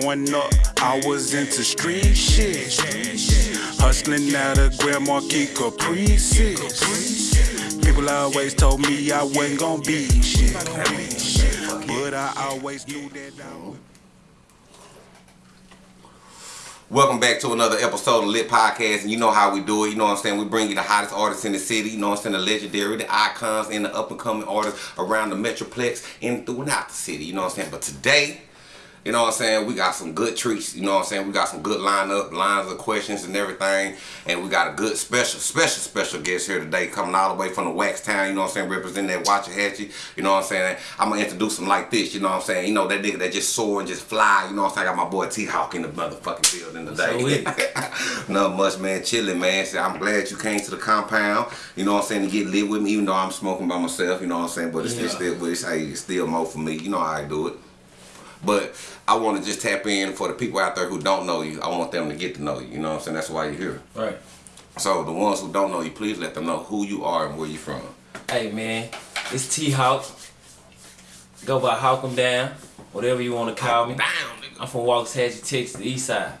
Growing up, I was into street shit. Hustling out of Grand Marquis Caprices. People always told me I wasn't gonna be shit. But I always knew that I would. Welcome back to another episode of Lit Podcast, and you know how we do it. You know what I'm saying? We bring you the hottest artists in the city. You know what I'm saying? The legendary, the icons, and the up and coming artists around the metroplex and throughout the city. You know what I'm saying? But today, you know what I'm saying? We got some good treats. You know what I'm saying? We got some good lineup, lines of questions and everything. And we got a good special, special, special guest here today coming all the way from the Wax Town. You know what I'm saying? Representing that Waxahachie. You know what I'm saying? I'm going to introduce him like this. You know what I'm saying? You know, that nigga that just soar and just fly. You know what I'm saying? I got my boy T-Hawk in the motherfucking building today. So Not much, man. Chilling, man. So I'm glad you came to the compound. You know what I'm saying? To get lit with me, even though I'm smoking by myself. You know what I'm saying? But it's, Yeah. still, but it's, hey, it's still more for me. You know how I do it. But I want to just tap in for the people out there who don't know you. I want them to get to know you. You know what I'm saying? That's why you're here. Right. So the ones who don't know you, please let them know who you are and where you're from. Hey man, it's T Hawk. Go by Hawk 'em down, whatever you want to call me. Down, nigga. I'm from Waxahachie, Texas, the East Side.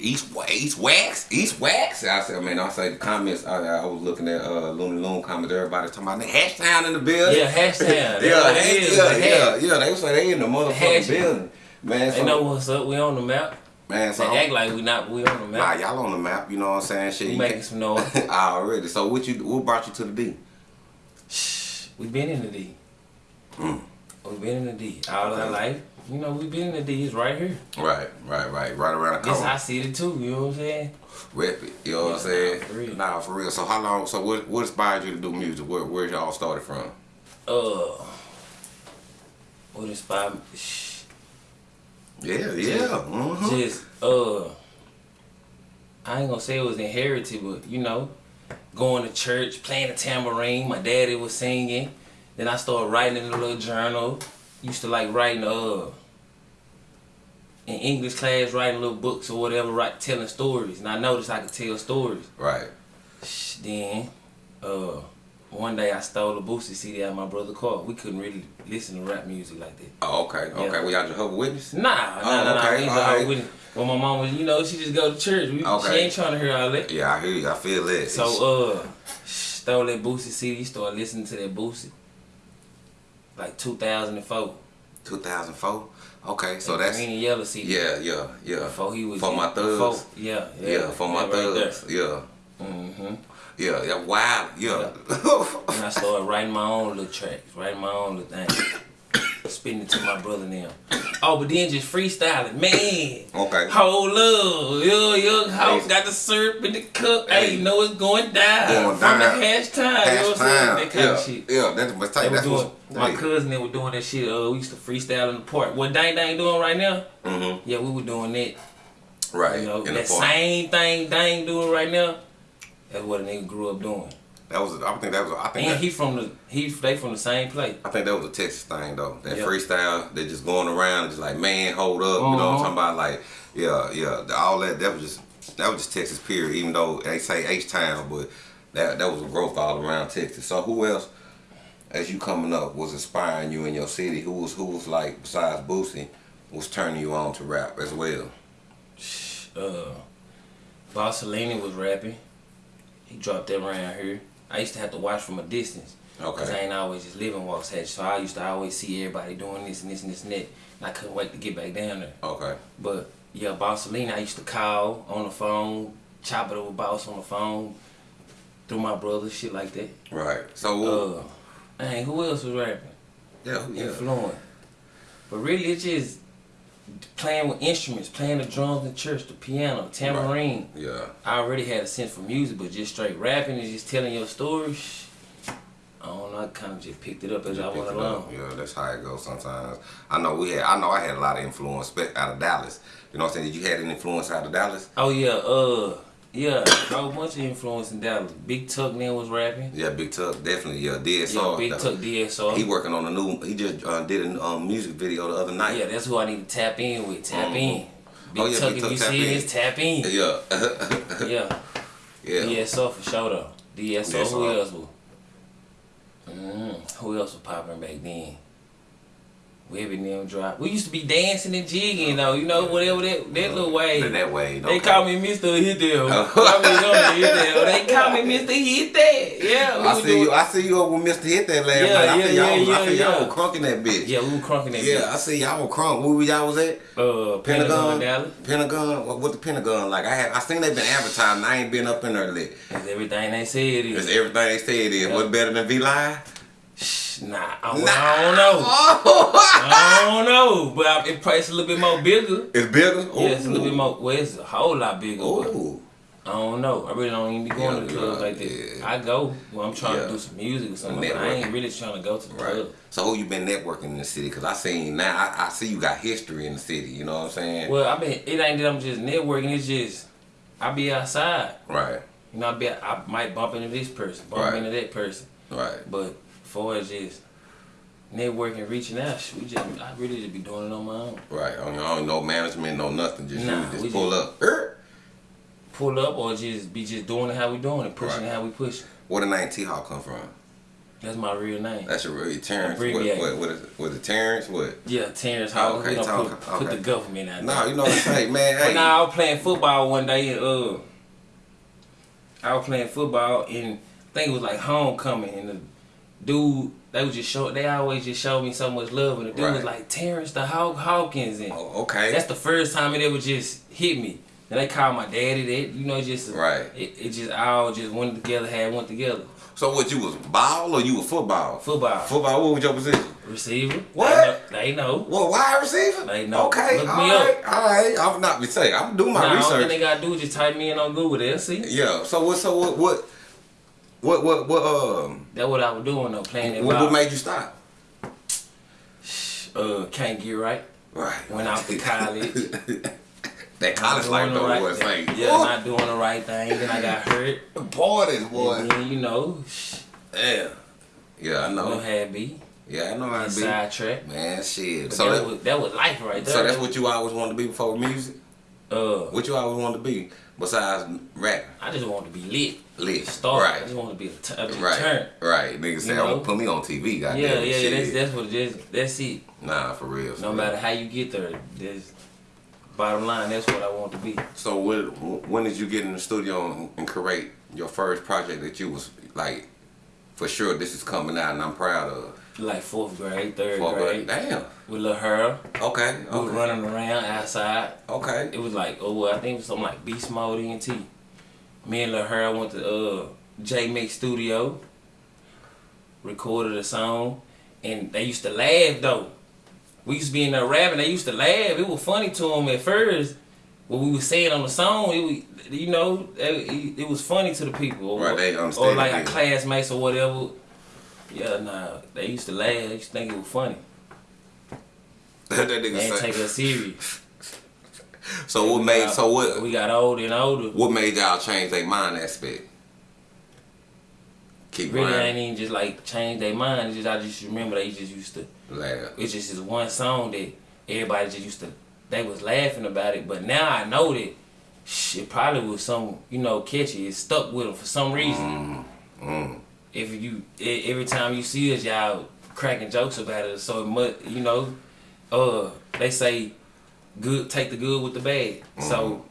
East, East Wax, East Wax. I said, man, I say the comments. I, I was looking at uh, Looney Loon comments. Everybody talking about the hash town in the building. Yeah, hashtag. yeah, they, is, yeah, yeah, yeah. They say they in the motherfucking hash. building, man. So, They know what's up. We on the map. man, so They act like we not. We on the map. nah, y'all on the map. You know what I'm saying? Shit, We you making some noise. already. So what you? What brought you to the D? Shh. We been in the D. Mm. We been in the D all our life. You know, we been in the D. Right here. Right, right, right, right around the This corner. I see it too. You know what I'm saying? Rep it. You know what I'm saying? nah, for real. Nah, for real. So how long? So what? What inspired you to do music? Where? Where y'all started from? Uh. What inspired me? Shh. Yeah, yeah. hmm just uh I ain't gonna say it was inherited, but you know, going to church, playing the tambourine, my daddy was singing. Then I started writing in a little journal. Used to like writing uh in English class, writing little books or whatever, write telling stories. And I noticed I could tell stories. Right. Then uh one day I stole a Boosie CD out of my brother's car. We couldn't really listen to rap music like that. Oh, okay. Okay. Yeah. We y'all Jehovah Witness. Nah, nah, Oh, nah, nah. okay, we ain't alright. go with Well, my mom was, you know, she just go to church. We, Okay. She ain't trying to hear all that. Yeah, I hear you. I feel that. So, uh, stole that Boosie CD, started listening to that Boosie. Like 2004. 2004. Okay. So That that's green and yellow CD. yeah, yeah, yeah. Before he was for my thugs. before- yeah, yeah, yeah, for my right there. thugs. Yeah, Mm-hmm. yeah, yeah. Wow. Yeah. And I started writing my own little tracks, writing my own little thing. Spitting to my brother now. Oh, but then just freestyling, man. okay. Hold up, yo, yo, house Hey. got the syrup in the cup. Hey, Hey. you know it's going down. Going From the down. hash time, you know what I'm saying? That kind yeah, of shit. yeah. That's They tight. That's doing, my cousin they were doing that shit. Uh, we used to freestyle in the park. What Dang Dang doing right now? Mm-hmm. Yeah, we were doing that. Right. You know, in the that same thing Dang doing right now. That's what a nigga grew up doing. That was. I think that was. I think. And that, he from the he they from the same place. I think that was a Texas thing though. That Yep. freestyle, they just going around, just like man, hold up. You know what I'm Uh-huh. talking about? Like, yeah, yeah. the- All that. That was just. That was just Texas period. Even though they say H town, but that that was a growth all around Texas. So who else, as you coming up, was inspiring you in your city? Who was who was like besides Boosie, was turning you on to rap as well? Uh, Bossalini was rapping. He dropped that around here. I used to have to watch from a distance. Cause I ain't always just living Waxahachie, so I used to always see everybody doing this and this and this and that, and I couldn't wait to get back down there. Okay. But yeah, Bossalini, I used to call on the phone, chop it over boss on the phone, through my brother, shit like that. Right. So. Uh, dang, who else was rapping? yeah. Yeah. Influent. But really, it's just playing with instruments, playing the drums in church, the piano, tambourine. Yeah. I already had a sense for music, but just straight rapping and just telling your stories. I don't know. I kind of just picked it up as I Pick went along. Yeah, that's how it goes sometimes. I know we had. I know I had a lot of influence out of Dallas. You know what I'm saying? Did you had any influence out of Dallas? Oh yeah, uh, yeah, a whole bunch of influence in Dallas. Big Tuck then was rapping. Yeah, Big Tuck definitely. Yeah, DSR. Yeah, Big Tuck DSR. He working on a new. He just uh, did a um, music video the other night. yeah, that's who I need to tap in with. Tap Mhm. in. Big Oh, yeah, Tuck, Big if Tuck you see in. this, tap in. Yeah. Yeah, yeah. DSR for sure though. DSR. Who else was? Mm, who else was popping back then? We them drop. We used to be dancing and jigging though, you know, whatever that that little way. That- that way, They call me Mr. Hit Them. Call me Mr. Hit Them. They call me Mr. Hit That. Yeah. I see you. I see you over with Mr. Hit that last Yeah, night. I yeah, see y'all. yeah, was, I yeah, see y'all yeah. was crunking that bitch. Yeah, we were crunking that Yeah, I see y'all was crunk. Where y'all was at? Uh, Pentagon. Pentagon. What, what the Pentagon like? I had. I seen they been advertising. I ain't been up in there. That's everything they said it It's is. everything they say it is. Yeah. What's better than V Live? Nah, I, don't- I don't know. Oh. I don't know, but I, it probably a little bit more bigger. it's bigger. Yeah, it's a little bit more. Well, it's a whole lot bigger. Ooh. I don't know. I really don't even be going Yeah, to the clubs like that. yeah. I go when I'm trying Yeah. to do some music or something, but I ain't really trying to go to the Right. club. So who you been networking in the city? Cause I seen now. I, I see you got history in the city. You know what I'm saying? Well, I mean, it ain't that I'm just networking. It's just I be outside. Right. You know, I be I might bump into this person, bump Right. into that person, Right. but far as just networking, reaching out, we just I really just be doing it on my own. Right. I don't, know management, no nothing. Just Nah, you just pull just- up. Er. Pull up or just be just doing it how we doing it, pushing Right. how we push. Where the name T Hawk come from? That's my real name. That's your real Terrence. What, what, what is it? What is it? Terrence? What? yeah, Terrence. Okay, we don't talk- put, put okay. the government out No, there. you know what I'm saying, man. Hey. now I was playing football one day and uh I was playing football and I think it was like homecoming and the dude they was just show they always just showed me so much love and the dude was like Terrence the Hawk Hawkins and Oh, okay. that's the first time it ever just hit me. And they called my daddy that you know just Right. it, it just all just went together had went together. so what? You was ball or you was football? Football. Football. What was your position? Receiver. What? They know. They know. Well, wide receiver. They know. Okay. Look all me right. up. All right. I'm not be saying. I'm doing my Nah, all research. they gotta do is just type me in on Google. They'll see. Yeah. So what? So what? What? What? What? What? Um. That's what I was doing though, playing that What, what made you stop? uh, can't get right. Right. Went out to college. that college life though right was thing. like. Yeah, not doing the right thing. Then I got hurt. Parties, boy. And then, you know, Yeah. Yeah, I know, had me. Yeah, I know how to be. Sidetrack. Man, shit. But So that, that, was, that was life right there. so that's what you always wanted to be before music. Uh, What you always wanted to be besides rap? I just want to be lit. Lit. Star. Right. I just want to be a, t- a Right. turn. Right. Niggas say, You oh, "I'm gonna put me on TV." Goddamn. Yeah, yeah, shit. that's that's what it is. That's it. Nah, for real. for No real. matter how you get there, there's bottom line. That's what I want to be. So when when did you get in the studio and, and create your first project that you was like, for sure this is coming out and I'm proud of? Like fourth grade, third For- grade, Damn. with Lil Her. Okay. We Okay. running around outside. Okay. It was like, oh, well, I think it was something like Beast Mode ENT. Me and Lil Her went to uh, J Mix Studio, recorded a song, and they used to laugh though. We used to be in there rapping, they used to laugh. It was funny to them at first. What we was saying on the song, it was, you know, it, it was funny to the people. Or, Right, they or like our classmates or whatever. Yeah, nah, they used to laugh. They used to think it was funny. that They nigga didn't say. take us serious. So what made? So what? We got older and older. What made y'all change their mind aspect? Keep really ain't even just like change their mind. It's just I just remember they just used to. Laugh. It's just this one song that everybody just used to. They was laughing about it, but now I know that shit probably was some you know catchy. It stuck with them for some reason. Mm, mm. If you every time you see us, y'all cracking jokes about it. So it must you know, uh, they say good take the good with the bad. So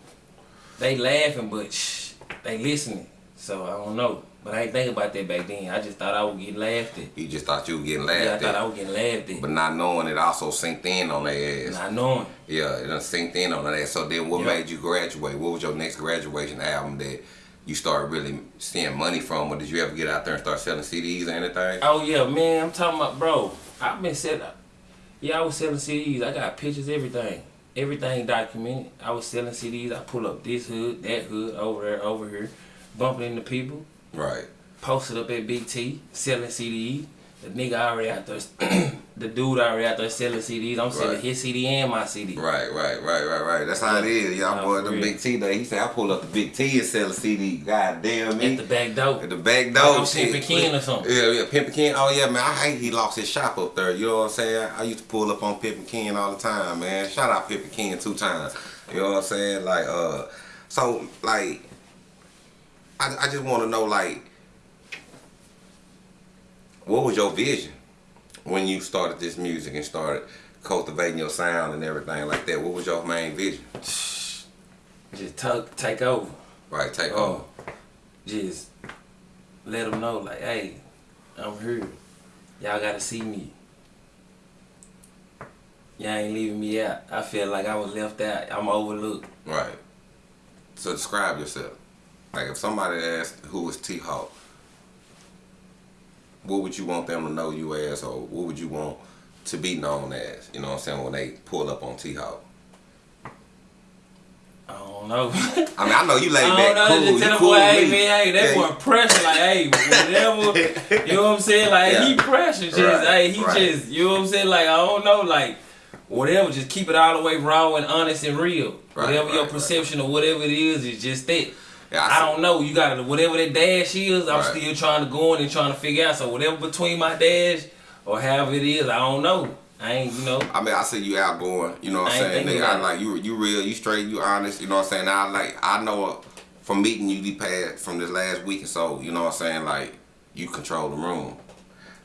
they laughing, but shh, they listening. So I don't know. But I ain't think about that back then. I just thought I would get laughed at. You just thought you were getting laughed Yeah, I laughed thought I was getting laughed at. but not knowing it also synced in on their ass. Not knowing. Yeah, it done synced in on that. So then, what Yeah. made you graduate? What was your next graduation album that you start really seeing money from, or did you ever get out there and start selling CDs or anything? Oh yeah, man, I'm talking about bro. I've been selling. Yeah, I was selling CDs. I got pictures, everything, everything documented. I was selling CDs. I pull up this hood, that hood, over there, over here, bumping into people. Right. Posted up at BT, selling CDs. The nigga already out there, the dude already out there selling CDs. I'm selling Right. his CD and my CD. Right, right, right, right, right. That's how it is. Y'all Nah, boy, the real. Big T day. He said I pull up the Big T and sell a CD. God damn me. At the back door. At the back Like door. I'm shit. Pimpin' Ken or something. Yeah, yeah, Pimpin' Ken. Oh yeah, man. I hate he lost his shop up there. You know what I'm saying? I used to pull up on Pimpin' Ken all the time, man. Shout out Pimpin' Ken two times. You know what I'm saying? Like, uh, so like, I, I just want to know like, what was your vision when you started this music and started cultivating your sound and everything like that. What was your main vision? Just talk, take over. Right, take Oh, over. just let them know, like, hey, I'm here. Y'all gotta see me. Y'all ain't leaving me out. I feel like I was left out. I'm overlooked. Right. So describe yourself. Like if somebody asked who is T Hawk, what would you want them to know you as, or what would you want to be known as? You know what I'm saying when they pull up on T Hawk. I don't know. I mean, I know you laid I back, don't know. cool. just tell the cool boy, hey man, hey, that Yeah, boy pressure, like, hey, whatever. you know what I'm saying? Like, Yeah. he pressure, just, Right, hey, he right. just, you know what I'm saying? Like, I don't know, like, whatever. Just keep it all the way raw and honest and real. Right, whatever your perception of whatever it is, is just that. Yeah, I, see. don't know. You got to whatever that dash is. I'm Right. still trying to go in and trying to figure out. So whatever between my dash or however it is, I don't know. I ain't, you know. I mean, I see you outgoing. You know what I I'm saying? Nigga, I like you. You real. You straight. You honest. You know what I'm saying? I like. I know from meeting you the past from this last week or so. You know what I'm saying? Like you control the room.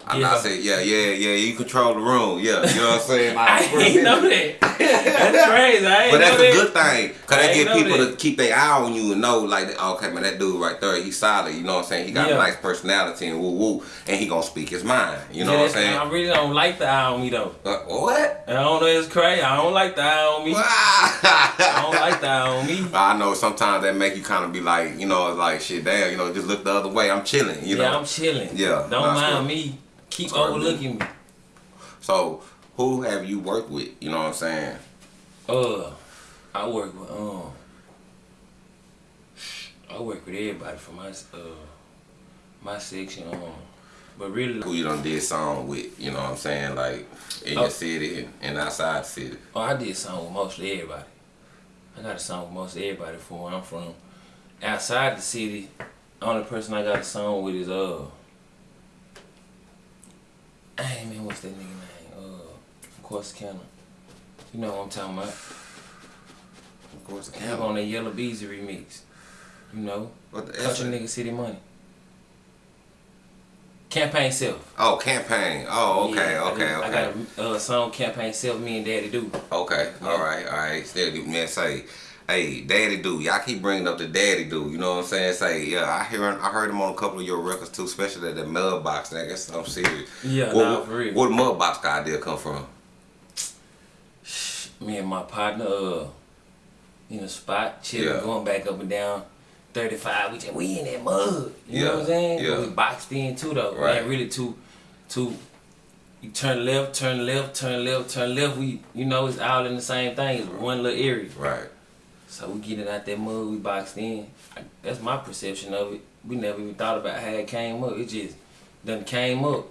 I'm Yeah. not saying yeah, yeah, yeah. You control the room. Yeah, you know what I'm saying? Like, I ain't know that. That's crazy. I ain't But that's a that. good thing, cause I that get people that. to keep their eye on you and know, like, okay, man, that dude right there, he's solid. You know what I'm saying? He got Yeah. a nice personality and woo woo, and he gonna speak his mind. You know Yeah, what I'm saying? I really don't like the eye on me though. Uh, what? I don't know. It's crazy. I don't like the eye on me. I don't like the eye on me. I know sometimes that make you kind of be like, you know, like shit, damn, you know, just look the other way. I'm chilling, you yeah, know. I'm chilling. Yeah, Don't mind me. Keep overlooking me. So, who have you worked with? You know what I'm saying? Uh, I work with um. I work with everybody from my uh my section um, but really Who you done did song with? You know what I'm saying? Like in Oh. your city and, and outside the city. oh I did song with mostly everybody. I got a song with most everybody from where I'm from. Outside the city, the only person I got a song with is uh. Hey man, what's that nigga name? Uh, from Corsicana. You know what I'm talking about? Of course, Have on that Yella Beezy remix. You know, What the Country? Nigga City Money. Campaign Self. Oh, campaign. Oh, okay, Yeah, I okay, got- okay. I got a uh, song Campaign Self. Me and Daddy do. Okay, Yeah. all right, all right. Still, man, say, hey, Daddy do. Y'all keep bringing up the Daddy do. You know what I'm saying? Say, yeah, I hear, him I heard him on a couple of your records too, especially that mud box. That guess I'm serious. Yeah, Where, nah, for real. Where the mud box idea come from? Me and my partner, uh, in a spot, chilling, Yeah. going back up and down. 35, we just, we in that mud. You know what I'm saying? yeah. We boxed in too though. Right. Man, really too, too, you turn left, turn left, turn left, turn left. We, you know, it's all in the same thing. It's one little area. Right. So we get it out that mud, we boxed in. I, that's my perception of it. We never even thought about how it came up. It just done came up.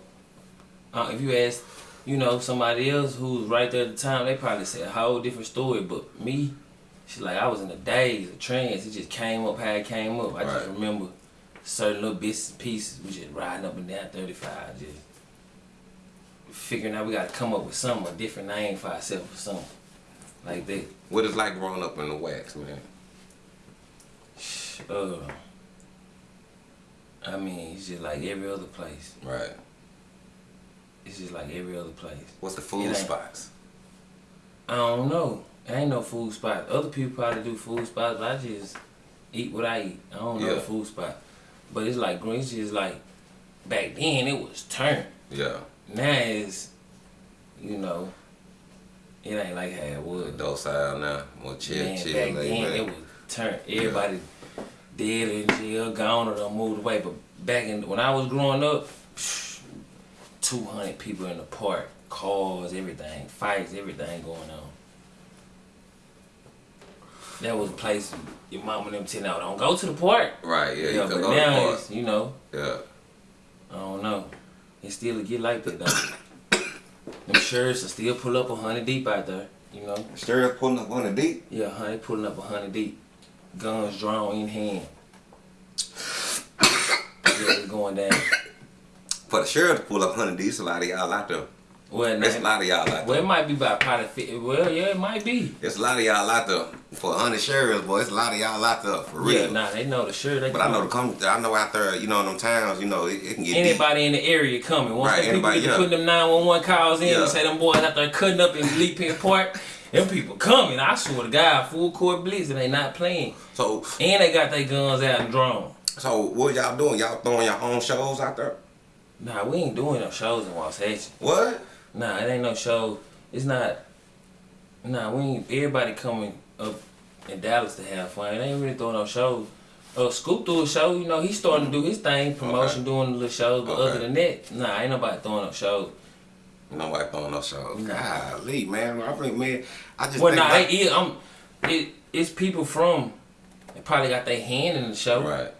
Uh, if you ask, you know, somebody else who was right there at the time, they probably say a whole different story. But me, she's like, I was in a daze, a trance. It just came up how it came up. I just remember certain little bits and pieces. We just riding up and down 35, just figuring out we got to come up with something, a different name for ourselves or something like that. What it's like growing up in the wax, man? Uh, I mean, it's just like every other place. Right. It's just like every other place. What's the food ain't- spots? I don't know. I ain't no food spot. Other people probably do food spots, but I just eat what I eat. I don't know Yeah. the food spot. But it's like green. It's just like back then it was turn. Yeah. Now it's, you know, it ain't like how it was. Docile now. More chill, Man, chill, back laid then back. it was turn. Everybody dead in jail, gone or done moved away. But back in when I was growing up, two hundred people in the park, cars, everything, fights, everything going on. That was a place your mama and them tell out, don't go to the park. Right, yeah, Yeah, but now park. it's you know, Yeah. I don't know. It still get like that though. Them shirts will still pull up a hundred deep out there, you know. Sure, pulling up on the deep. Yeah, honey, pulling up a hundred deep, guns drawn in hand. yeah, it's going down. For the sheriff to pull up 100 deep, a lot of y'all out there. Well, There's a lot of y'all out well, it might be about probably. Fi- well, yeah, it might be. There's a lot of y'all out there for uninsured, boy. It's a lot of y'all out there for real. Yeah, nah, they know the. They But I know the come. I know out there, you know, in them towns, you know, it, it can get deep. Anybody in the area coming. Once Right, people anybody, yeah. putting them 911 calls in Yeah. and say them boys out there cutting up in Lee Penn Park, them people coming. I swear to God, full court blitz and they not playing. So, And they got their guns out and drawn. so what y'all doing? Y'all throwing your own shows out there? Nah, we ain't doing no shows in Wasatch. What? Nah, it ain't no show. It's not. Nah, we ain't. Everybody coming up in Dallas to have fun. It ain't really throwing no shows. Uh, Scoop threw a show. You know, he's starting to do his thing, promotion, doing the little shows. But Okay. other than that, nah, ain't nobody throwing no shows. Nobody throwing no shows. Nah. Golly, man. I think, man, I just Well, think nah, like, it, um, it, it's people from. They probably got their hand in the show, Right.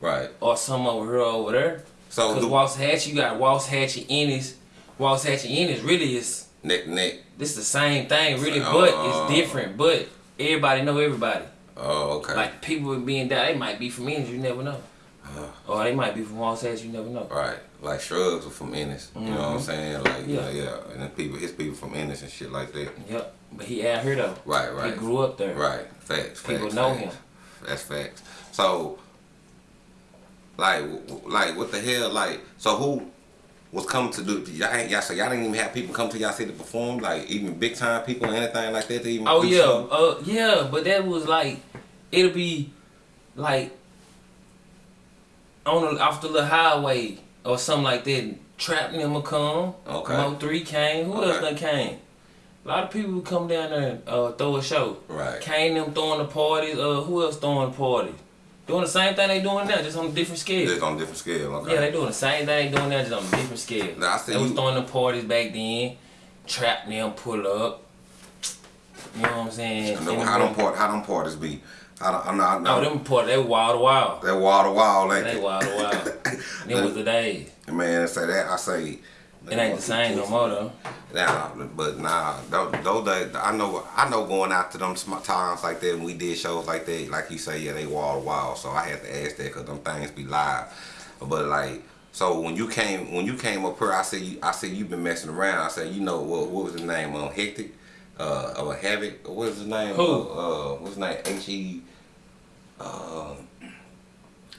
Right. or some over here over there. So Cause the Waxahachie, you got Waxahachie Ennis. Waxahachie Ennis really is neck neck. this is the same thing, really, Oh. but it's different. But everybody know everybody. Oh, okay. Like people being down, they might be from Ennis, you never know. Uh. Or they might be from Waxahachie, you never know. Right, like Shrugs are from Ennis. You know what I'm saying? Like, yeah, Mm-hmm. Yeah. yeah, and then people, his people from Ennis and shit like that. Yep. But he out here though. Right, right, He grew up there. right. Facts. People facts, know facts. him. That's facts. So, like, like, what the hell? Like, so who was coming to do? Y'all, y'all, so y'all didn't even have people come to y'all city to perform, like even big time people or anything like that. To even Oh yeah, something? uh yeah, but that was like it'll be like on the, off the little highway or something like that. Trap them will come. Okay. Mo three came. Who else Okay. done came? A lot of people would come down there and uh, throw a show. Right. Kane them throwing the parties. Uh, who else throwing the parties? Doing the same thing they doing now, just on a different scale. Just on a different scale. Okay. Yeah, they doing the same thing they doing now, just on a different scale. Now, I see they was throwing the parties back then. Trap them, pull up. You know what I'm saying? I know how them- part, how them parties be. I don't, I'm not. Oh, them part they wild to wild. That wall to wall, ain't They it? wild to wild. them was the days. Man, I say that I say. It ain't the same no more though. Nah, but nah, those, days, I know, I know going out to them times like that, and we did shows like that, like you say, yeah, they wall to wall. So I had to ask that because them things be live. But like, so when you came, when you came up here, I said, you, I said you've been messing around. I said, you know what, what was his name? Um, Hectic, uh, or Havoc, what is his name? Who? Uh, uh what's his name? H E. Uh,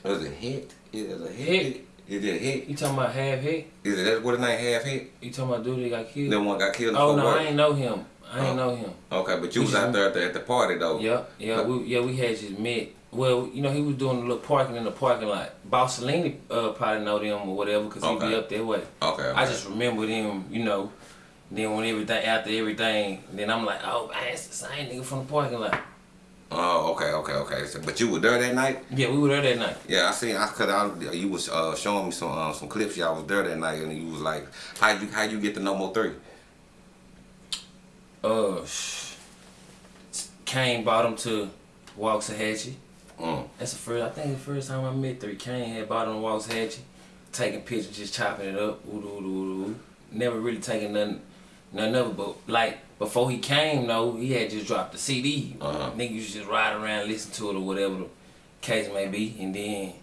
was it Hit? Is it a Hit? Is it Hit? You talking about half hit? Is it that what his name? Half Hit? You talking about dude that got killed? Then one got killed. in oh no, Worth? I ain't know him. I ain't Oh. know him. Okay, but you was We out there at the, at the party though. Yeah, yeah, we yeah we had just met. Well, you know he was doing a little parking in the parking lot. Bossalini uh, probably know them or whatever because he Okay. be up that way. Okay. I just remember them, you know. Then when everything after everything, then I'm like, oh man, it's the same nigga from the parking lot. Oh, okay, okay, okay. So, but you were there that night? Yeah, we were there that night. Yeah, I seen. I could. I, you was uh, showing me some um, some clips. Y'all was there that night, and you was like, "How you how you get the no more three? Uh, Kane brought him to Waxahachie. Mm. That's the first. I think the first time I met three. Kane had brought him to Waxahachie, taking pictures, just chopping it up. Ooh, ooh, ooh, ooh. Never really taking nothing, nothing of it. But like before he came, though, he had just dropped the CD. Uh-huh. Niggas just ride around, listen to it or whatever the case may be, and then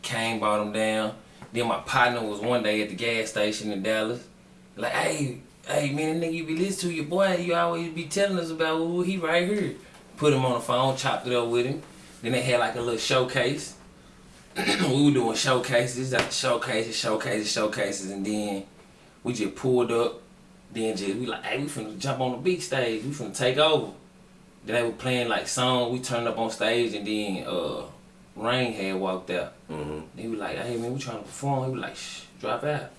Kane brought him down. Then my partner was one day at the gas station in Dallas. Like, hey, hey, man, that nigga you be listening to your boy, you always be telling us about ooh, he right here. Put him on the phone, chopped it up with him. Then they had like a little showcase. we were doing showcases, after showcases, showcases, showcases, and then we just pulled up. Then just we like, hey, we finna jump on the big stage. We finna take over. Then they were playing like songs. We turned up on stage, and then uh, Rain had walked out. Mm-hmm. He was like, hey man, we trying to perform. He was like, shh, drop out.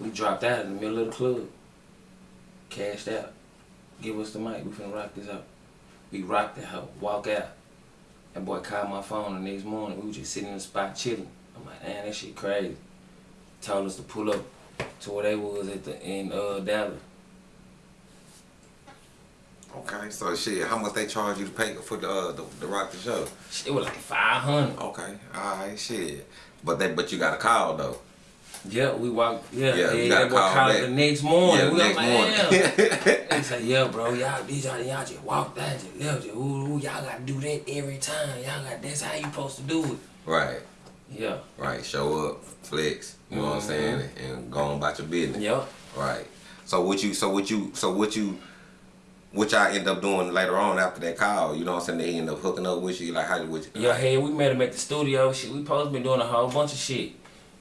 We dropped out in the middle of the club. Cashed out. Give us the mic. We finna rock this out. We rocked it out. Walk out. That boy called my phone the next morning. We was just sitting in the spot chilling. I'm like, man, that shit crazy. Told us to pull up to where they was at the in uh Dallas. Okay, so shit, how much they charge you to pay for the uh, the, the rock the show? It was like five hundred. Okay, all right, shit. But that but you got a call though. Yeah, we walked. Yeah, Yeah, yeah. gotta call called the next morning. yeah, we next like, morning. Damn. They say, yeah, bro, y'all, these y'all, y'all just walk that, just left, ooh, ooh, y'all gotta do that every time. Y'all got, that's how you supposed to do it. right, Yeah, right. Show up, flex. You know what I'm saying, and go on about your business. yep. Right. So what you so what you so what you what y'all end up doing later on after that call, you know what I'm saying? They end up hooking up with you, like how would you Yeah, hey, we met him at the studio. Shit, we supposed to been doing a whole bunch of shit.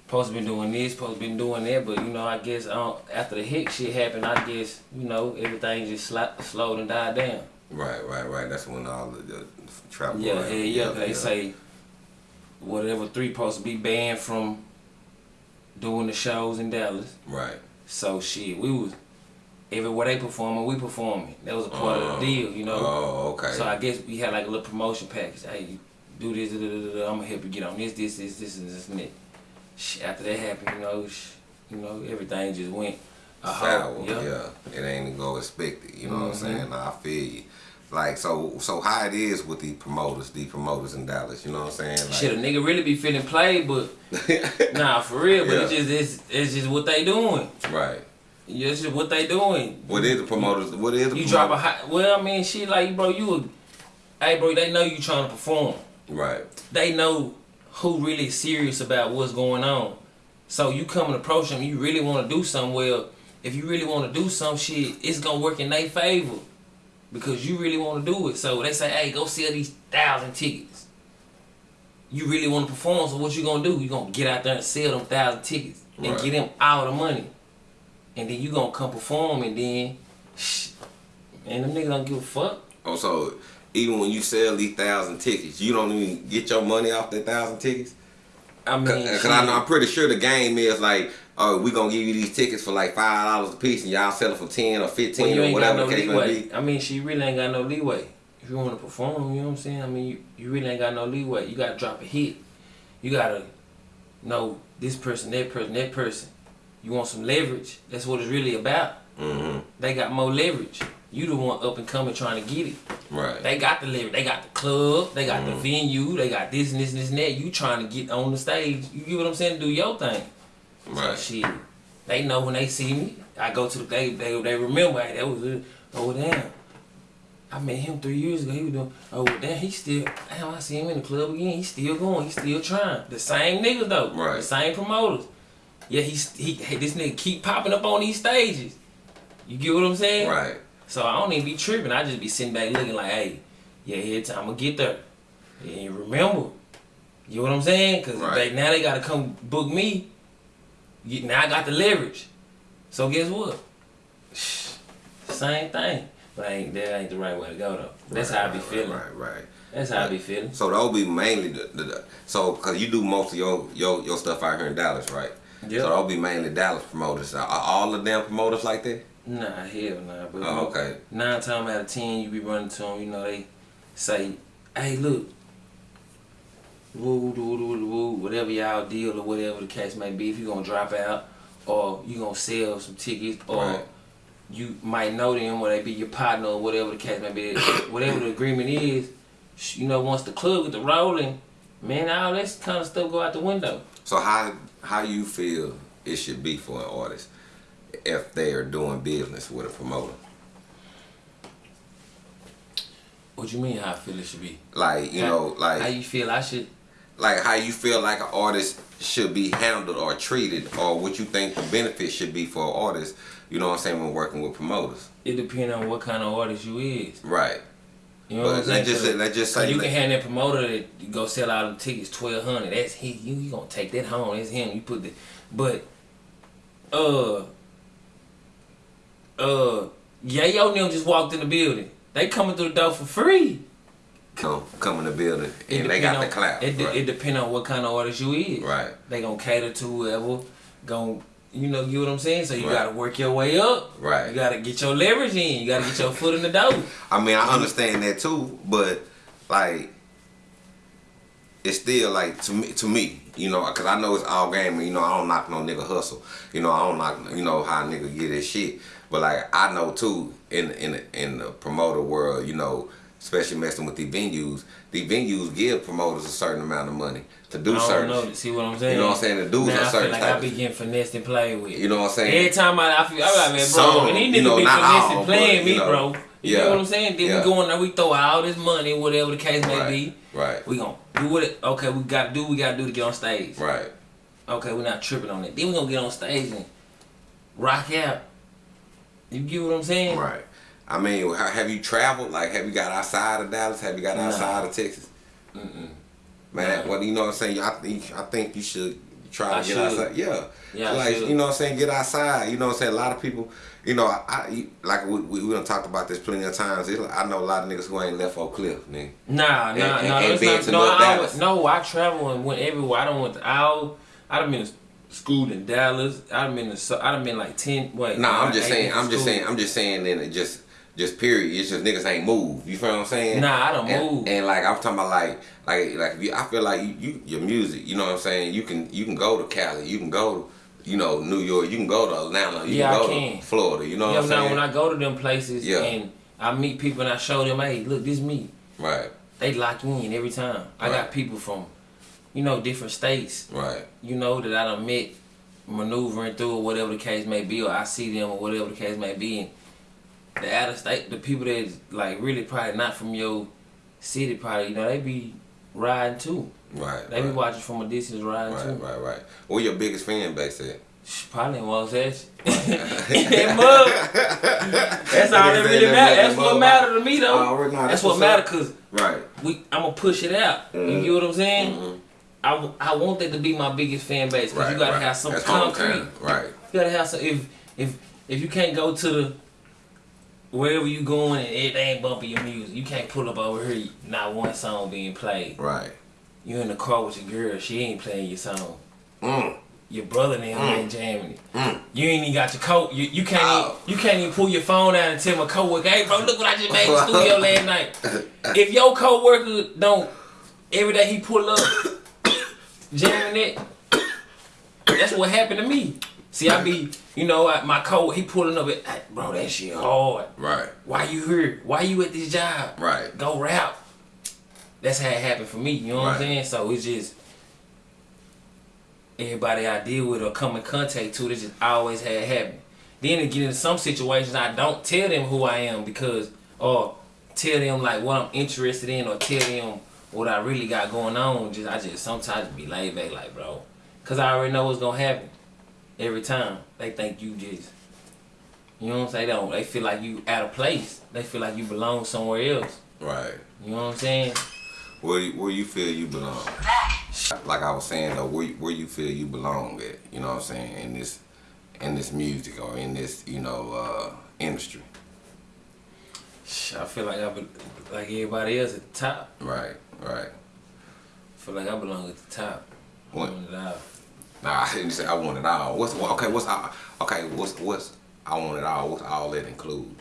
Supposed to been doing this, supposed to been doing that, but you know, I guess um, after the hick shit happened, I guess you know everything just sla- slowed and died down. Right, right, right. That's when all the, the travel. Yeah, hell yeah. They say whatever three supposed to be banned from doing the shows in Dallas. Right. So shit, we was everywhere they performing, we performing. That was a part of the deal, you know. Oh, okay. So I guess we had like a little promotion package. Hey, you do this, da, da, da, da, I'm gonna help you get on this, this, this, this, and this, and that. Shit, after that happened, you know, sh- you know, everything just went Sour, yeah. yeah. It ain't even go expected. You know what I'm Mhm. saying? I feel you. Like so, so how it is with the promoters, the promoters in Dallas. You know what I'm saying? Like, Shit, a nigga really be feeling played, but nah, for real. But it's just it's, it's just what they doing. right. Yeah, It's just what they doing. What is the promoters? What is the You drop a high. Well, I mean, shit, like bro, you. A, hey, bro, they know you trying to perform. Right. They know who really serious about what's going on. So you come and approach them. You really want to do something. Well, if you really want to do some shit, it's gonna work in their favor because you really want to do it. So they say, hey, go sell these thousand tickets. You really want to perform, so what you gonna do? You gonna get out there and sell them thousand tickets and Right. get them all the money, and then you gonna come perform, and then, shh, and them niggas don't give a fuck. Oh, so even when you sell these thousand tickets, you don't even get your money off that thousand tickets? I mean, Cause, 'cause shit. I know I'm pretty sure the game is like, oh, we gonna give you these tickets for like five dollars a piece, and y'all sell it for ten or fifteen you or whatever no the case may be. I mean, she really ain't got no leeway. If you want to perform, you know what I'm saying? I mean, you, you really ain't got no leeway. You gotta drop a hit. You gotta know this person, that person, that person. You want some leverage. That's what it's really about. Mm-hmm. They got more leverage. You the one up and coming trying to get it. Right. They got the leverage. They got the club. They got the mm. venue. They got this and this and this and that. You trying to get on the stage. You get what I'm saying? Do your thing. So Right. shit, they know when they see me. I go to the they they, they remember hey, that was it. Oh damn, I met him three years ago. He was doing oh damn he still damn I see him in the club again. He's still going. He's still trying. The same niggas though. Right. The same promoters. Yeah, he's he hey, this nigga keep popping up on these stages. You get what I'm saying? Right. So I don't even be tripping. I just be sitting back looking like, hey, yeah, here time to get there. And remember, you know what I'm saying? Cause Right. they, now they gotta come book me. Now I got the leverage. So guess what? Same thing. But ain't that ain't the right way to go though. That's right, how I be right, feeling. Right, right. That's how I be uh, feeling. So that'll be mainly the, the, the so cause you do most of your your your stuff out here in Dallas, right? Yeah. So they'll be mainly Dallas promoters. Are all of them promoters like that? Nah, hell nah. But Oh, okay. nine times out of ten, you be running to them. You know they say, "Hey, look, woo, woo, woo, woo, woo, whatever y'all deal or whatever the case may be. If you gonna drop out, or you gonna sell some tickets, or Right. you might know them, or they be your partner, or whatever the case may be. whatever the agreement is, you know, once the club get the rolling, man, all that kind of stuff go out the window. So how how you feel it should be for an artist if they are doing business with a promoter? What you mean? How I feel it should be? Like you How- know, like how you feel? I should. like how you feel like an artist should be handled or treated, or what you think the benefits should be for an artist. You know what I'm saying when working with promoters, It depends on what kind of artist you is. right? You know what I'm saying? let's just let's just say you can have that promoter that go sell out them tickets twelve hundred. That's he. You, you gonna take that home? That's him. You put the, but, uh, uh, yeah, yo, them just walked in the building. They coming through the door for free. come come in the building It and they got on, the clout. It, de- right. it depend on what kind of artist you is. Right. They gonna cater to whoever. Gonna, you know, you know what I'm saying. So you Right. gotta work your way up. Right. You gotta get your leverage in. You gotta get your foot in the door. I mean, I understand that too, but like, it's still like to me, to me, you know, because I know it's all game, and you know, I don't knock no nigga hustle, you know, I don't knock, you know, how a nigga get his shit, but like, I know too, in in in the promoter world, you know, especially messing with the venues, the venues give promoters a certain amount of money to do I don't certain. know. See what I'm saying? You know what I'm saying? The dudes now, are I feel like I be getting finessed and played with. You know what I'm saying? Every time I, I feel, I like, man, bro, Some, and these you niggas know, be finessing all, playing but, me, know, bro. You yeah, know what I'm saying? Then yeah. we go in there, we throw all this money, whatever the case may Right, be. right. We gonna do what it, okay, we gotta do we gotta do to get on stage. Right. Okay, we're not tripping on it. Then we gonna get on stage and rock out. You get what I'm saying? Right. I mean, have you traveled? Like, have you got outside of Dallas? Have you got Nah. outside of Texas? Mm-mm. Man, Nah. well, you know what I'm saying. I think I think you should try to I get should. outside. Yeah. Yeah, I like you know what I'm saying. Get outside. You know what I'm saying. A lot of people. You know, I, I like we we, we done talked about this plenty of times. It, I know a lot of niggas who ain't left Oak Cliff, nigga. Nah, nah, And- nah. and- no, and not, to no, I, no, I travel and went everywhere. I don't went to Owl. I done been to school in Dallas. I done been to. so- I done been like ten. Wait. Nah, I'm just saying. I'm just saying. I'm just saying. Then it just just period. It's just niggas ain't moved. You feel what I'm saying? Nah, I don't and, move. And like I'm talking about like like like if you, I feel like you, you your music. You know what I'm saying? You can you can go to Cali. You can go to you know New York. You can go to Atlanta. You Yeah, I can go can. to Florida. You know Yeah, what I'm now saying? when I go to them places Yeah. and I meet people and I show them, hey, look, this me. right. They lock in every time. I got people from, you know, different states. Right. You know that I done met, maneuvering through or whatever the case may be, or I see them or whatever the case may be. And the out of state, the people that like really probably not from your city, probably you know they be riding too. Right. They be watching from a distance riding Right, too. right, right. right. Where your biggest fan base at? Probably in Wasatch. that mug. That's all that really ain't matter. That's what that matter to me though. That's, that's what what's matter cause Right. we I'm gonna push it out. You Mhm. get what I'm saying? I, I want that to be my biggest fan base because Right. you gotta right. have some That's concrete. Right. You gotta have some. If if if you can't go to the wherever you going and it ain't bumping your music, you can't pull up over here. Not one song being played. Right. You in the car with your girl, she ain't playing your song. Mm. Your brother and Mm. ain't jamming it. Mm. You ain't even got your coat. You, you can't Oh. even, you can't even pull your phone out and tell my coworker, hey bro, look what I just made in the studio last night. If your coworker don't every day he pull up jamming it, that's what happened to me. See, I be, you know, I, my co he pulling up it, "Hey, bro, that shit hard. Right. Why you here? Why you at this job? Right. Go rap. That's how it happened for me. You know what I'm saying? So it's just everybody I deal with or come in contact to, this just always had happen. Then it get into some situations I don't tell them who I am because or tell them like what I'm interested in or tell them what I really got going on. Just I just sometimes be laid back like bro. Cause I already know what's gonna happen. Every time. They think you just you know what I'm saying? They don't they feel like you out of place. They feel like you belong somewhere else. Right. You know what I'm saying? Where you, where you feel you belong? Like I was saying though, where you, where you feel you belong at? You know what I'm saying in this in this music or in this you know uh, industry. I feel like I be, like everybody else at the top. Right. Right. I feel like I belong at the top. What? want it all. Nah, I didn't say I want it all. What's okay? What's all- okay? What's what's I want it all? What's all that include?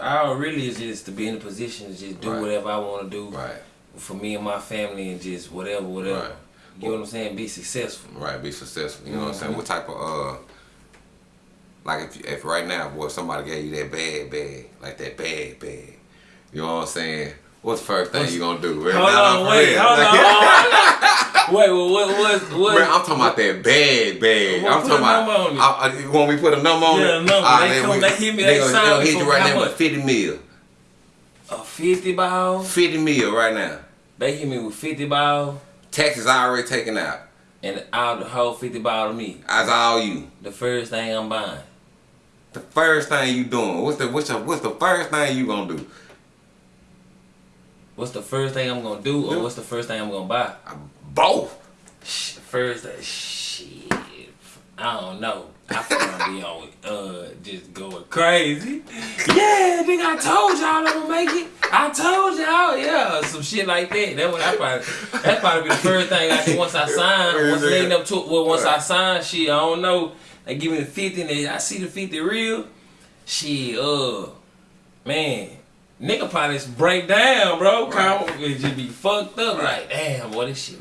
All really is just to be in a position to just do Right. whatever I want to do Right. for me and my family and just whatever, whatever. Right. You know what I'm saying? Be successful. Right. Be successful. You know what I'm saying? Mhm. What type of uh? Like if if right now, boy, somebody gave you that bad bag, like that bad bag. You know what I'm saying? What's the first thing What's- you gonna do? Hold on, wait, real. hold on. wait, well, what, what, what? Bro, I'm talking about that bag, bag. Well, I'm talking about. on. I, I, when we put a number on Yeah, it, a number. ah, They come- we- they hit me, They they gonna, hit you right now with 50 mil. a 50 ball? 50 mil right now. They hit me with 50 ball Taxes already taken out. and out the whole 50 ball to me. That's all you. The first thing I'm buying. The first thing you doing? What's the what's the, what's the first thing you gonna do? What's the first thing I'm gonna do, or what's the first thing I'm gonna buy? Both. First, uh, shit, I don't know. I feel like be on, uh, just going crazy. Yeah, nigga, I told y'all I'm gonna make it. I told y'all, yeah, some shit like that. That would I probably, that's probably be the first thing I do once I sign. Once leading up to, well, once I sign, shit, I don't know. They give me the fifty, and I see the fifty real. Shit, uh, man, nigga probably just break down, bro. Come, it just be fucked up. Like, damn, boy, this shit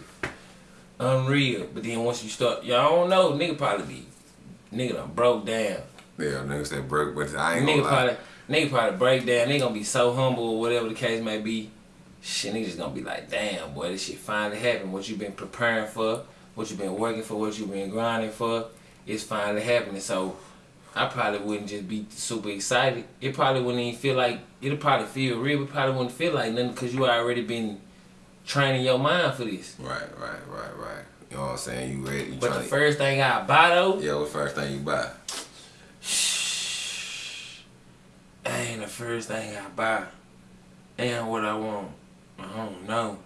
unreal. But then once you start, y'all don't know, nigga probably be, nigga done broke down. Yeah, niggas said broke, but I ain't Nigga gonna lie. probably, nigga probably break down. They gonna be so humble or whatever the case may be. Shit, niggas gonna be like, damn, boy, this shit finally happened. What you been preparing for, what you been working for, what you been grinding for, it's finally happening. So I probably wouldn't just be super excited. It probably wouldn't even feel like, it'll probably feel real, but probably wouldn't feel like nothing because you already been training your mind for this. Right, right, right, right. You know what I'm saying? You ready? You But the trying first thing I buy though, Yeah, what's the first thing you buy? Ain't the first thing I buy and what I want, I don't know.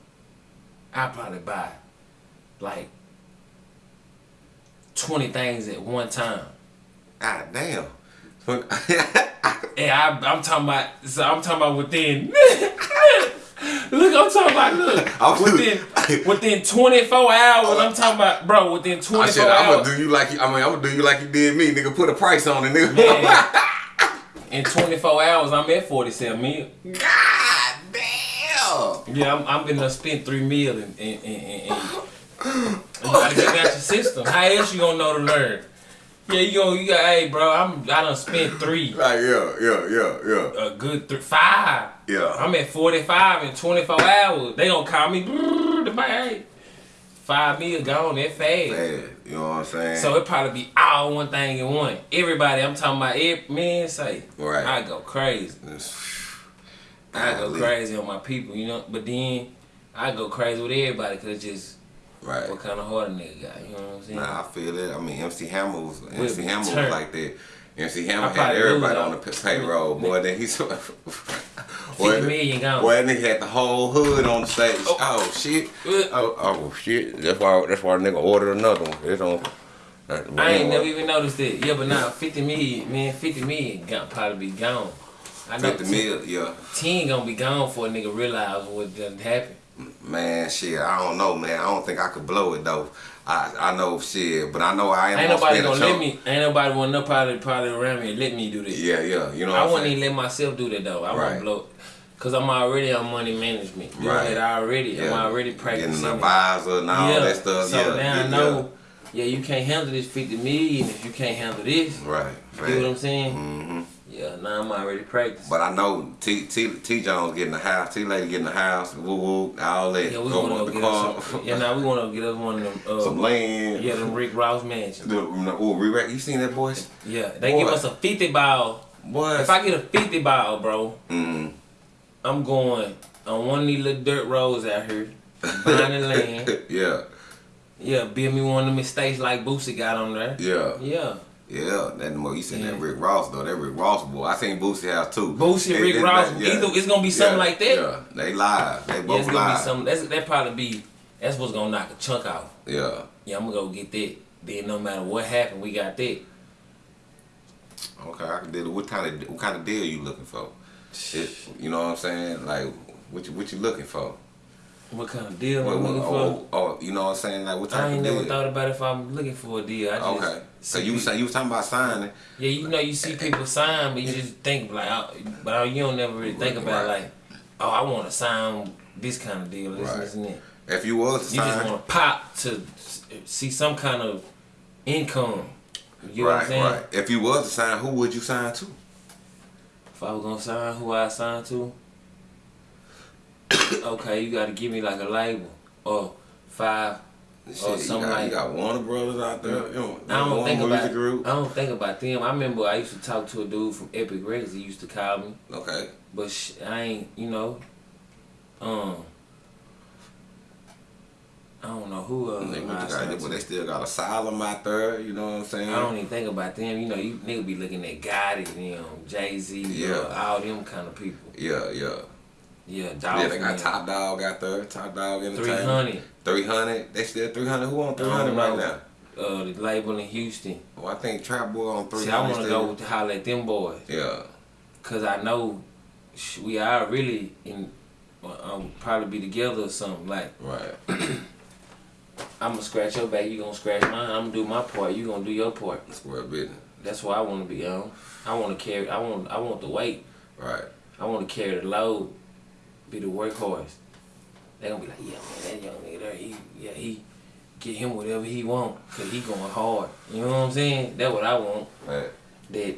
I probably buy like twenty things at one time. God damn. And I, I'm talking about, so I'm talking about within. look, I'm talking about look I'm- within within 24 hours. I'm talking about, bro, within 24 I said, I'm hours. gonna do you like you. I mean, I'm gonna do you like you did me, nigga. Put a price on it, nigga. Man, in 24 hours, I'm at 47 mil. God damn. Yeah, I'm, I'm gonna spend three mil and, and, and, and, and you gotta get out your system. How else you gonna know to learn? Yeah, you gonna, you got, hey, bro, I'm, I done spent three, Like yeah, yeah, yeah, yeah, a good three, five. yeah. I'm at 45 in 24 hours. They gonna call me, brrr, hey, five mil gone that fast. You know what I'm saying? So it probably be all one thing in one. Everybody, I'm talking about, every, man, say, Right. I go crazy. I go crazy on my people, you know. But then I go crazy with everybody because it's just Right. what kind of heart a nigga got. You know what I'm saying? Nah, I feel it. I mean, MC Hammer was MC Hammer was turned. like that. MC Hammer had everybody on the payroll. Boy, then he's boy, 50 million gone. Boy, that nigga had the whole hood on the stage. Oh. Oh, shit. Oh, oh shit. That's why. That's why nigga ordered another one. It don't. I ain't never even noticed it. Yeah, but now 50 million, man, 50 million got probably be gone. I know 50 mil, yeah. 10 gonna be gone before a nigga realize what done happened. Man, shit, I don't know, man. I don't think I could blow it though. I I know shit, but I know I Ain't gonna nobody gonna let me, ain't nobody want no probably, probably around me let me do this. Yeah, yeah. You know I wouldn't even let myself do that though. I Right. won't blow Cause I'm already on money management. Right. that already. I'm already practicing. Getting an advisor and all that stuff. So yeah, now yeah, I know, yeah. you can't handle this 50 million if you can't handle this. yeah. Right. You know what I'm saying? hmm Yeah, now I'm already practicing. But I know T T T Jones getting the house, T Lady getting the house, woo woo, all that. yeah, we Go wanna get car, us some, yeah, now we wanna get us one of them, uh, some land. yeah, them Rick Ross mansions. The, oh, re you seen that boys? Yeah, they Boy. give us a 50 ball. Boys. If I get a 50 ball, bro, mm. I'm going on one of these little dirt roads out here, buying the land. yeah, Yeah, build me one of them estates like Boosie got on there. yeah, Yeah. Yeah. That more you seen that Rick Ross though. That Rick Ross boy. I seen Boosie house too. Boosie, It- Rick it- Ross, that- yeah. either it's gonna be something Yeah, like that. Yeah, they live. They Yeah, both it's gonna be live. something. That's that probably be. That's what's gonna knock a chunk out. Yeah. Yeah, I'm gonna go get that. Then no matter what happened, we got that. Okay, I can deal. What kind of what kind of deal you looking for? It, you know what I'm saying? Like what you what you looking for? What kind of deal What, I'm looking for? oh, oh, you know what I'm saying? Like what type I ain't never deal? thought about if I'm looking for a deal. I just okay. So you was you was talking about signing. Yeah, you know, you see people sign, but you just think like, oh, but you don't never really think about Right. like, oh, I want to sign this kind of deal, this, Right. this, and that. If you was to You just want to pop to see some kind of income. You know what I'm saying? right. If you was to sign, who would you sign to? If I was gonna sign, who I sign to? okay, you gotta give me like a label or five. Shit, Or you, got, you got Warner Brothers out there. You know, I don't think about. Group. I don't think about them. I remember I used to talk to a dude from Epic Records. He used to call me, Okay. but sh- I ain't. You know, um, I don't know who. Uh, They, got, but they still got Asylum out there. You know what I'm saying? I don't even think about them. You know, you nigga be looking at Gotti, them, Jay Z, Yeah. uh, all them kind of people. Yeah, yeah. Yeah, Yeah, they got Top Dog out there. Top Dog Three Entertainment. hundred. 300. They still 300. Who on 300 right now? Uh, the label in Houston. Well, I think Trap Boy on 300. See, I want to go to holler at them boys, Yeah. cause I know we are really in. Um, probably be together or something. Like Right. I'm gonna scratch your back, you gonna scratch mine. I'm gonna do my part, you gonna do your part. Square business. That's what I want to be on. I want to carry. I want. I want the weight. Right. I want to carry the load. Be the workhorse. They gonna be like, yeah, man, that young nigga there, he, yeah, he, get him whatever he want, cause he going hard. You know what I'm saying? That's what I want. Right. That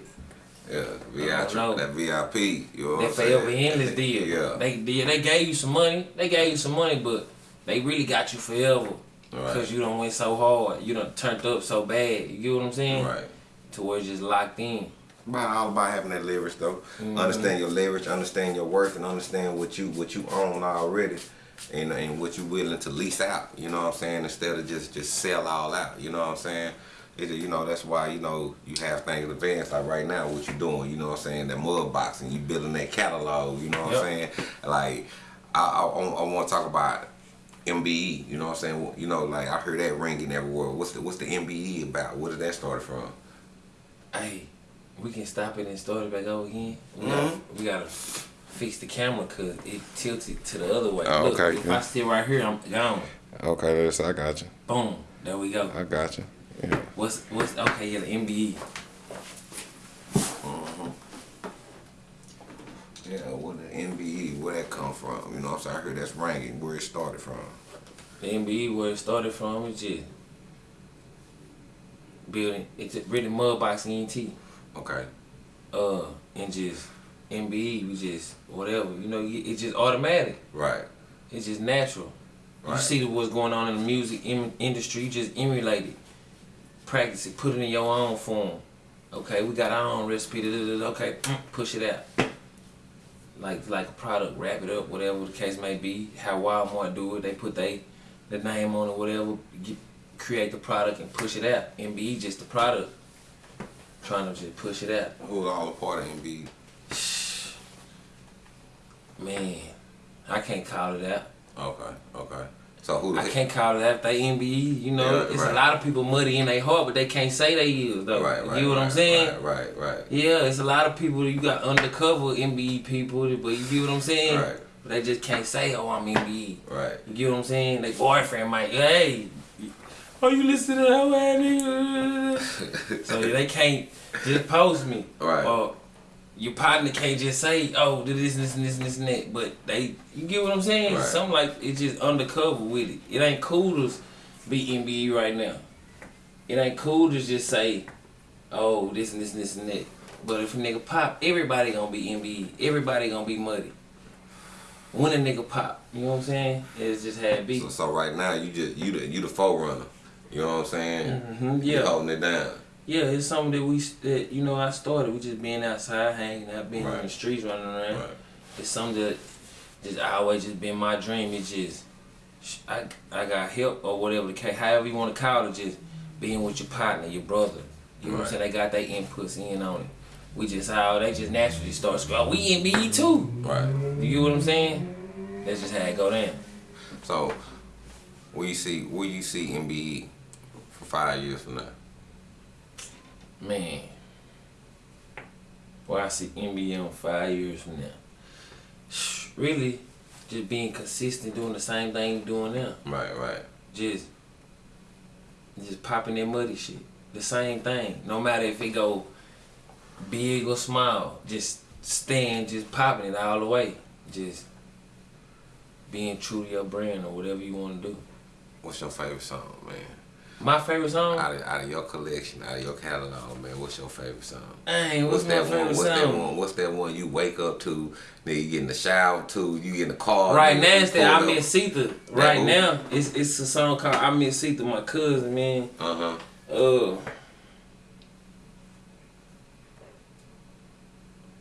Yeah. VIP. That VIP. You know what that I'm saying? forever endless deal. Yeah. They, they they gave you some money. They gave you some money, but they really got you forever. Right. Cause you don't went so hard. You done turned up so bad. You get what I'm saying? Right. To where it's just locked in. About all about having that leverage though. Mm-hmm. Understand your leverage, understand your worth, and understand what you what you own already, and and what you're willing to lease out. You know what I'm saying? Instead of just just sell all out. You know what I'm saying? It's, you know, that's why, you know, you have things advanced like right now, what you're doing, you know what I'm saying, that mud boxing, you building that catalog, you know what I'm saying? Like, I, I, I want to talk about MBE, you know what I'm saying? You know, like, I heard that ringing everywhere. What's the, what's the MBE about? Where did that start from? Hey, we can stop it and start it back over again. We, Mhm. gotta, we gotta fix the camera because it tilted to the other way. Oh, Look, okay, if yeah. I sit right here, I'm gone. Okay, that's I got you. Boom. There we go. I got you. Yeah. What's what's okay? Yeah, the MBE. Yeah, what the MBE, where that come from? You know what I'm saying? I heard that's ringing, where it started from. The MBE where it started from is just building. It's really mud boxing ENT. Okay. Uh, and just MBE. We just whatever. You know, it's just automatic. Right. It's just natural. Right. You see what's going on in the music industry, you just emulate it. Practice it, put it in your own form. Okay, we got our own recipe. Okay, mm, push it out. Like like a product, wrap it up, whatever the case may be. How Walmart do it, they put they the name on it, whatever. Get, create the product and push it out. MBE just the product. Trying to just push it out. Who's all a part of MBE? Man, I can't call it out. Okay, okay. So who I can't call it after they MBE. You know, Yeah, it's right. a lot of people muddy in their heart, but they can't say they is though. Right, right. you know what right, I'm saying? Right, right, right. Yeah, it's a lot of people. You got undercover MBE people, but you get what I'm saying? Right. But they just can't say, "Oh, I'm MBE." Right. You get what I'm saying? Their boyfriend might, hey, oh, you listen to that nigga? so they can't just post me. Right. Or your partner can't just say, oh, do this, this, and this, and this, and that. But they, you get what I'm saying? Right. Something like it's just undercover with it. It ain't cool to be MBE right now. It ain't cool to just say, oh, this and this and this and that. But if a nigga pop, everybody gonna be MBE. Everybody gonna be muddy. When a nigga pop, you know what I'm saying? It's just had beat. So, so right now you just you the you the forerunner. You know what I'm saying? hmm You yeah. holding it down. Yeah, it's something that we that you know I started. We just being outside, hanging out, being in Right. the streets, running around. Right. It's something that just always just been my dream. It's just I I got help or whatever the case, however you want to call it, just being with your partner, your brother. You know what I'm saying? They got their inputs in on it. We just how they just naturally start screaming. Oh, we MBE too. Right. You get what I'm saying? That's just how it go down. So where you see where you see MBE five years from now? Man. Well, I see MBE in five years from now. Really, just being consistent, doing the same thing doing now. Right, right. Just, just popping that muddy shit. The same thing. No matter if it go big or small, just staying, just popping it all the way. Just being true to your brand or whatever you want to do. What's your favorite song, man? My favorite song? Out of, out of your collection, out of your catalog, man, what's your favorite song? Dang, what's, my that favorite one? What's song? that one? What's that one you wake up to? Nigga, you get in the shower to, you get in the car. Right now, it's that pull I up. Miss Sita. Right now, it's it's a song called I Miss Sita. My cousin, man. Uh-huh. Uh,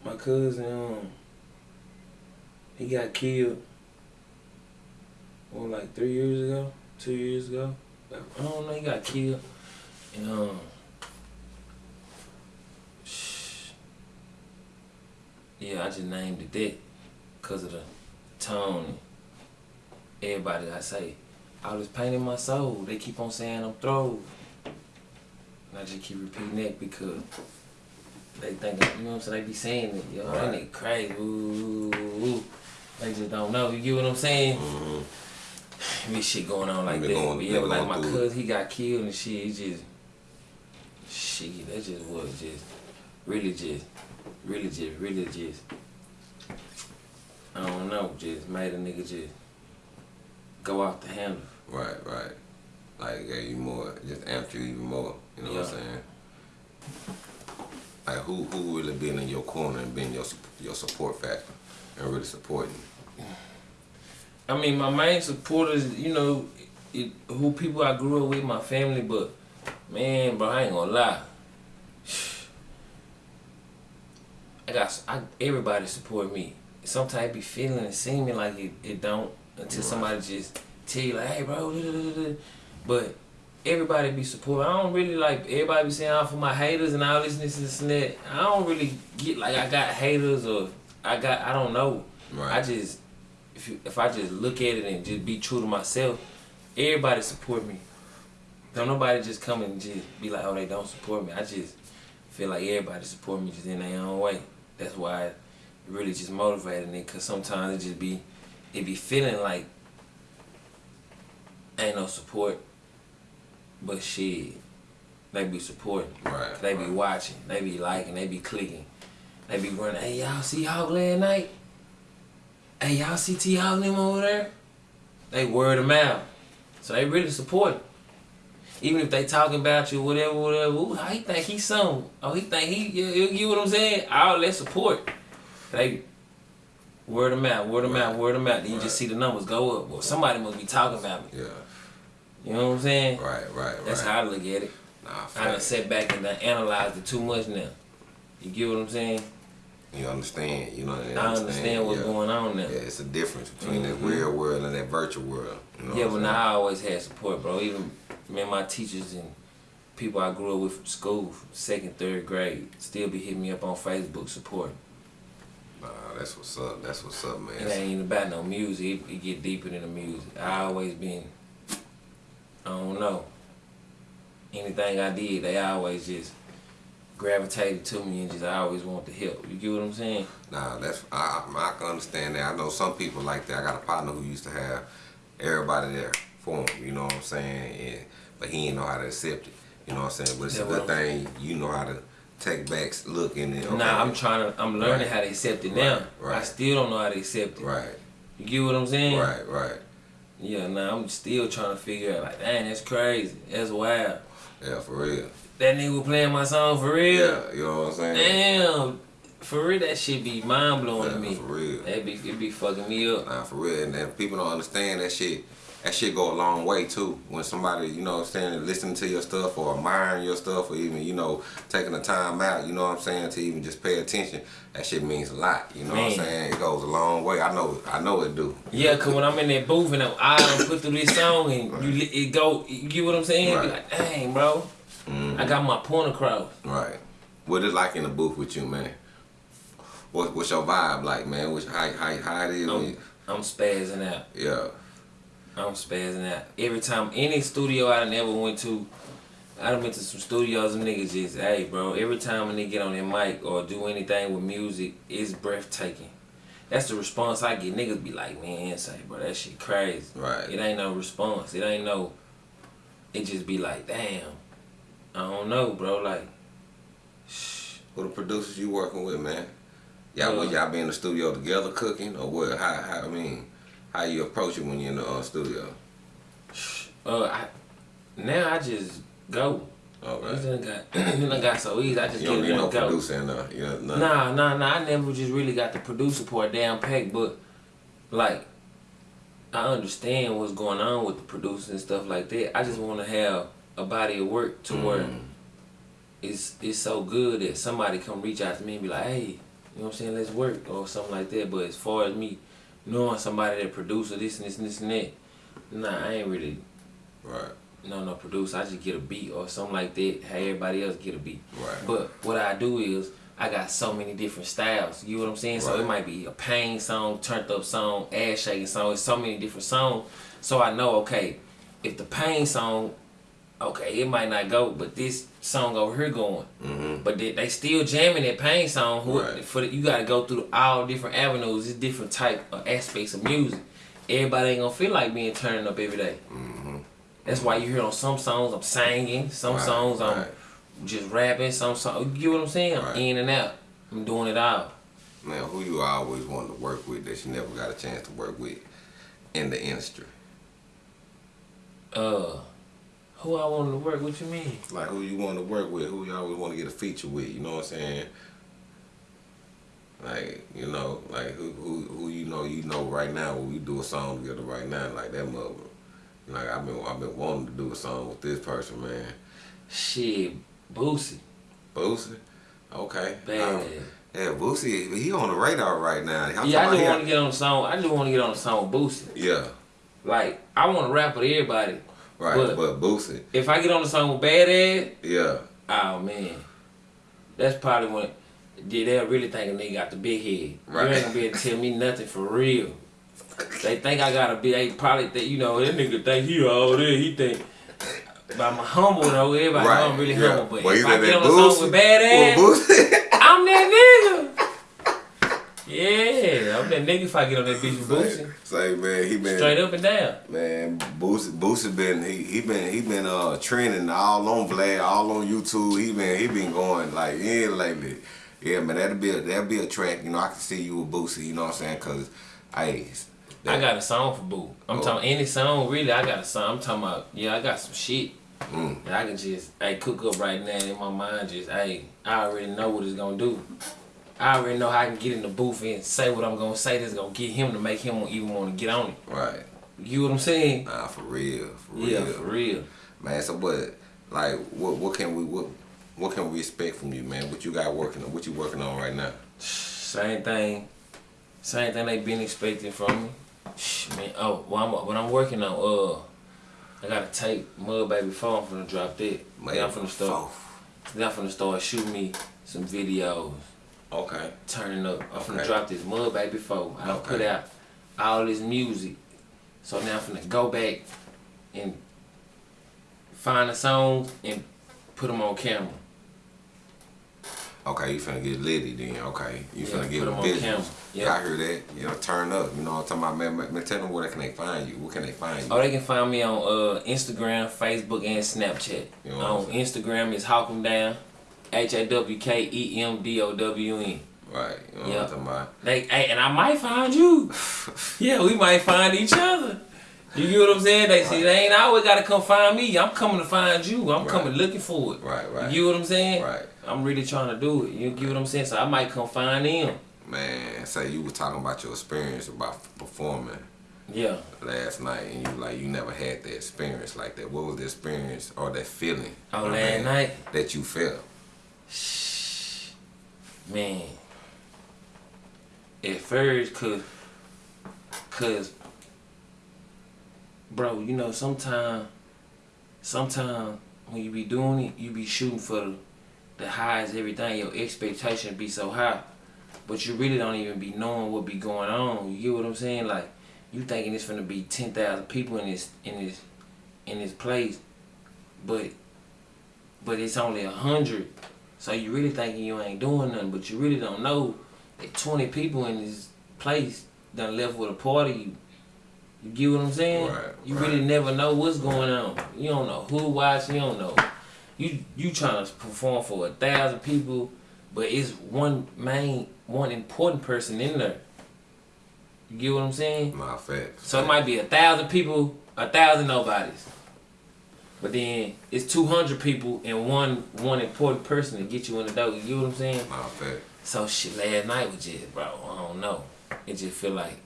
my cousin, um, he got killed. What, like three years ago, two years ago. I don't know. He got killed, and um. Yeah, I just named it that because of the tone. Everybody I say, I was painting my soul. They keep on saying I'm throw. And I just keep repeating that because they think, you know what I'm saying? They be saying it, yo, that Right. nigga crazy. Ooh, ooh, ooh. They just don't know. You get what I'm saying? Mm-hmm. Be shit going on like that. going- yeah, but like my it. cousin, he got killed and shit. He just, shit, that just was just, really just, really just, really just, I don't know, just made a nigga just go off the handle. Right, right. Like gave you more, just amped you even more. You know what I'm saying? Like who who really been in your corner and been your your support factor and really supporting you? I mean, my main supporters, you know, it, who people I grew up with, my family, but man, bro, I ain't gonna lie. I got I, everybody support me. Sometimes I be feeling and seeming like it, it don't until somebody just tell you like, hey, bro, da, da, da, da. but everybody be supportive. I don't really like everybody be saying out for my haters and all this and this and this and that. I don't really get like I got haters or I got I don't know. Right. I just if you, if I just look at it and just be true to myself, everybody support me. Don't nobody just come and just be like, oh they don't support me. I just feel like everybody support me just in their own way. That's why it really just motivated me. Cause sometimes it just be it be feeling like ain't no support, but shit, they be supporting. Right, They be right. watching. They be liking. They be clicking. They be running. Hey, y'all see Hawk last night? Hey, y'all see T Hawk over there? They word of mouth. So they really support. him. Even if they talking about you, whatever, whatever. Ooh, how he think he some? Oh, he think he, you, you get what I'm saying? All that support. They word of mouth, word of out, word of mouth. Then you Right. just see the numbers go up. Well, somebody must be talking about me. Yeah. You know what I'm saying? Right, right, right. That's how I look at it. Nah, I done sat back and done analyzed it too much now. You get what I'm saying? You understand? You know. I understand what's yeah. going on now. Yeah, it's a difference between that Mhm. real world and that virtual world. You know Yeah, but now I always had support, bro. Even me and my teachers and people I grew up with from school, second, third grade, still be hitting me up on Facebook support. Nah, that's what's up. That's what's up, man. It ain't even about no music. It, it get deeper than the music. I always been, I don't know. Anything I did, they always just gravitated to me and just I always want to help. You get what I'm saying? Nah, that's I, I can understand that. I know some people like that. I got a partner who used to have everybody there for him. You know what I'm saying? And but he didn't know how to accept it. You know what I'm saying? But it's Yeah, a good thing. You know how to take back, look in it. Okay. Nah, I'm trying to. I'm learning Right. how to accept it now. Right, right. I still don't know how to accept it. Right, You get what I'm saying? right, right. Yeah. Nah, I'm still trying to figure out. Like, dang, that's crazy. That's wild. Yeah, for real. That nigga was playing my song for real. Yeah, you know what I'm saying? Damn. For real, that shit be mind blowing Yeah, to me. for real. That be it be fucking me up. Nah, for real. And, and people don't understand that shit. That shit go a long way too. When somebody, you know what I'm saying, listening to your stuff or admiring your stuff or even, you know, taking the time out, you know what I'm saying, to even just pay attention, that shit means a lot. You know what I'm saying? It goes a long way. I know I know it do. Yeah, cause when I'm in that booth and I'm, I put through this song and you it go, you get what I'm saying? Be Right. like, dang, bro, Mhm. I got my point across. Right. What it like in the booth with you, man? What what's your vibe like, man? What's, how how, how it is I'm, I'm spazzing out. Yeah. I'm spazzing out. Every time any studio I done ever went to, I done went to some studios and niggas just, hey bro, every time a nigga get on their mic or do anything with music, it's breathtaking. That's the response I get. Niggas be like, man, say, bro, that shit crazy. Right. It ain't no response. It ain't no. It just be like, damn. I don't know, bro. Like, shh. Who the producers you working with, man? Y'all Uh, y'all be in the studio together cooking or what? How how I mean, how you approach it when you're in the uh, studio? Uh, I, now I just go. Okay. It done got, it done got so easy. I just You don't get need no go. producer in there. You know, nothing. Nah, nah, nah. I never just really got the producer part down packed, but like I understand what's going on with the producers and stuff like that. I just want to have a body of work to where Mm. it's it's so good that somebody come reach out to me and be like, hey, you know what I'm saying? Let's work or something like that. But as far as me knowing somebody that producer this and this and this and that, nah, I ain't really Right. no no producer. I just get a beat or something like that. Have everybody else get a beat. Right. But what I do is I got so many different styles. You know what I'm saying? Right. So it might be a pain song, turned up song, ass shaking song. It's so many different songs. So I know okay, if the pain song, okay, it might not go, but this song over here going. Mm-hmm. But they, they still jamming that pain song. Who, Right. For the, you got to go through all different avenues. It's different type of aspects of music. Everybody ain't gonna feel like being turned up every day. Mm-hmm. That's why you hear on some songs I'm singing, some Right, songs I'm right. just rapping, some songs. You get what I'm saying? I'm in and out. I'm doing it all. Man, who you always wanted to work with that you never got a chance to work with in the industry? Uh, who I wanted to work? What you mean? Like who you want to work with? Who you always want to get a feature with? You know what I'm saying? Like you know, like who who who you know you know right now when we do a song together right now like that mother. Like I've been I've been wanting to do a song with this person, man. Shit, Boosie. Boosie. Okay. Bad. Um, yeah, Boosie, he on the radar right now. I'm yeah, I just want to get on the song. I just want to get on the song with Boosie. Yeah. Like, I want to rap with everybody. Right, But- but, Boosie, If I get on the song with Badazz, yeah, oh man, that's probably when yeah, they'll really think a nigga got the big head. Right. You ain't gonna be able to tell me nothing for real. They think I got a big. They probably think you know that nigga think he all there. He think. But I'm humble though. Everybody know I'm really yeah. humble. But Well, if I get on the song with well, Boosie, I'm that nigga. Yeah, I'm that nigga if I get on that bitch with Boosie. say man, he been Straight up and down. Man, Boosie, Boosie been he he been he been uh trending all on Vlad, all on YouTube. He been he been going like yeah lately. Yeah, man, that'll be a that'll be a track. You know, I can see you with Boosie. You know what I'm saying? Cause, I, I got a song for Boo. I'm Oh. talking any song, really. I got a song. I'm talking about, yeah, I got some shit. Mm. that I can just, hey, cook up right now in my mind. Just, hey, I already know what it's gonna do. I already know how I can get in the booth and say what I'm gonna say that's gonna get him to make him even want to get on it. right. You know what I'm saying? Nah, for real, for real, Yeah, for real. man. So what, like, what what can we what what can we expect from you, man? What you got working on? What you working on right now? Same thing. Same thing they been expecting from me. Man. Oh, well, I'm, what I'm working on, uh, I got a tape, Mud Baby 4, I'm finna drop that. Then I'm finna start, then I'm finna start shooting me some videos, Okay. turning up. I'm finna Okay. drop this Mud Baby 4. I done put out all this music. So now I'm finna go back and find a song and put them on camera. Okay, you finna get litty then. Okay, you Yeah, finna put get on business. camera. Yeah. I hear that. You know, turn up. You know what I'm talking about, man. tell them where can they find you. Where can they find you? Oh, they can find me on uh, Instagram, Facebook, and Snapchat. You know on? Instagram is Hawk 'em Down, H A W K E M D O W N. Right. You know Yeah. what I'm talking about. They hey, and I might find you. yeah, we might find each other. You get what I'm saying? They see they ain't always gotta come find me. I'm coming to find you. I'm Right. coming looking for it. Right, right. You get what I'm saying? Right. I'm really trying to do it. You get what I'm saying? So I might come find them. Man, say you were talking about your experience about performing Yeah. last night, and you like you never had that experience like that. What was the experience or that feeling? Oh, last night? that you felt. Man. At first, cause, cause, bro, you know, sometimes, sometime when you be doing it, you be shooting for the, highest everything. Your expectation be so high, but you really don't even be knowing what be going on. You get what I'm saying? Like, you thinking it's gonna be ten thousand people in this in this in this place, but but it's only a hundred. So you really thinking you ain't doing nothing, but you really don't know that 20 people in this place done left with a party. You, you get what I'm saying? Right, you right. really never know what's going on. You don't know who watching. You don't know. You you trying to perform for a thousand people, but it's one main, one important person in there. You get what I'm saying? My facts. So it might be a thousand people, a thousand nobodies. But then it's two hundred people and one one important person to get you in the door. You get what I'm saying? My facts. So shit last night was just bro, I don't know. It just feel like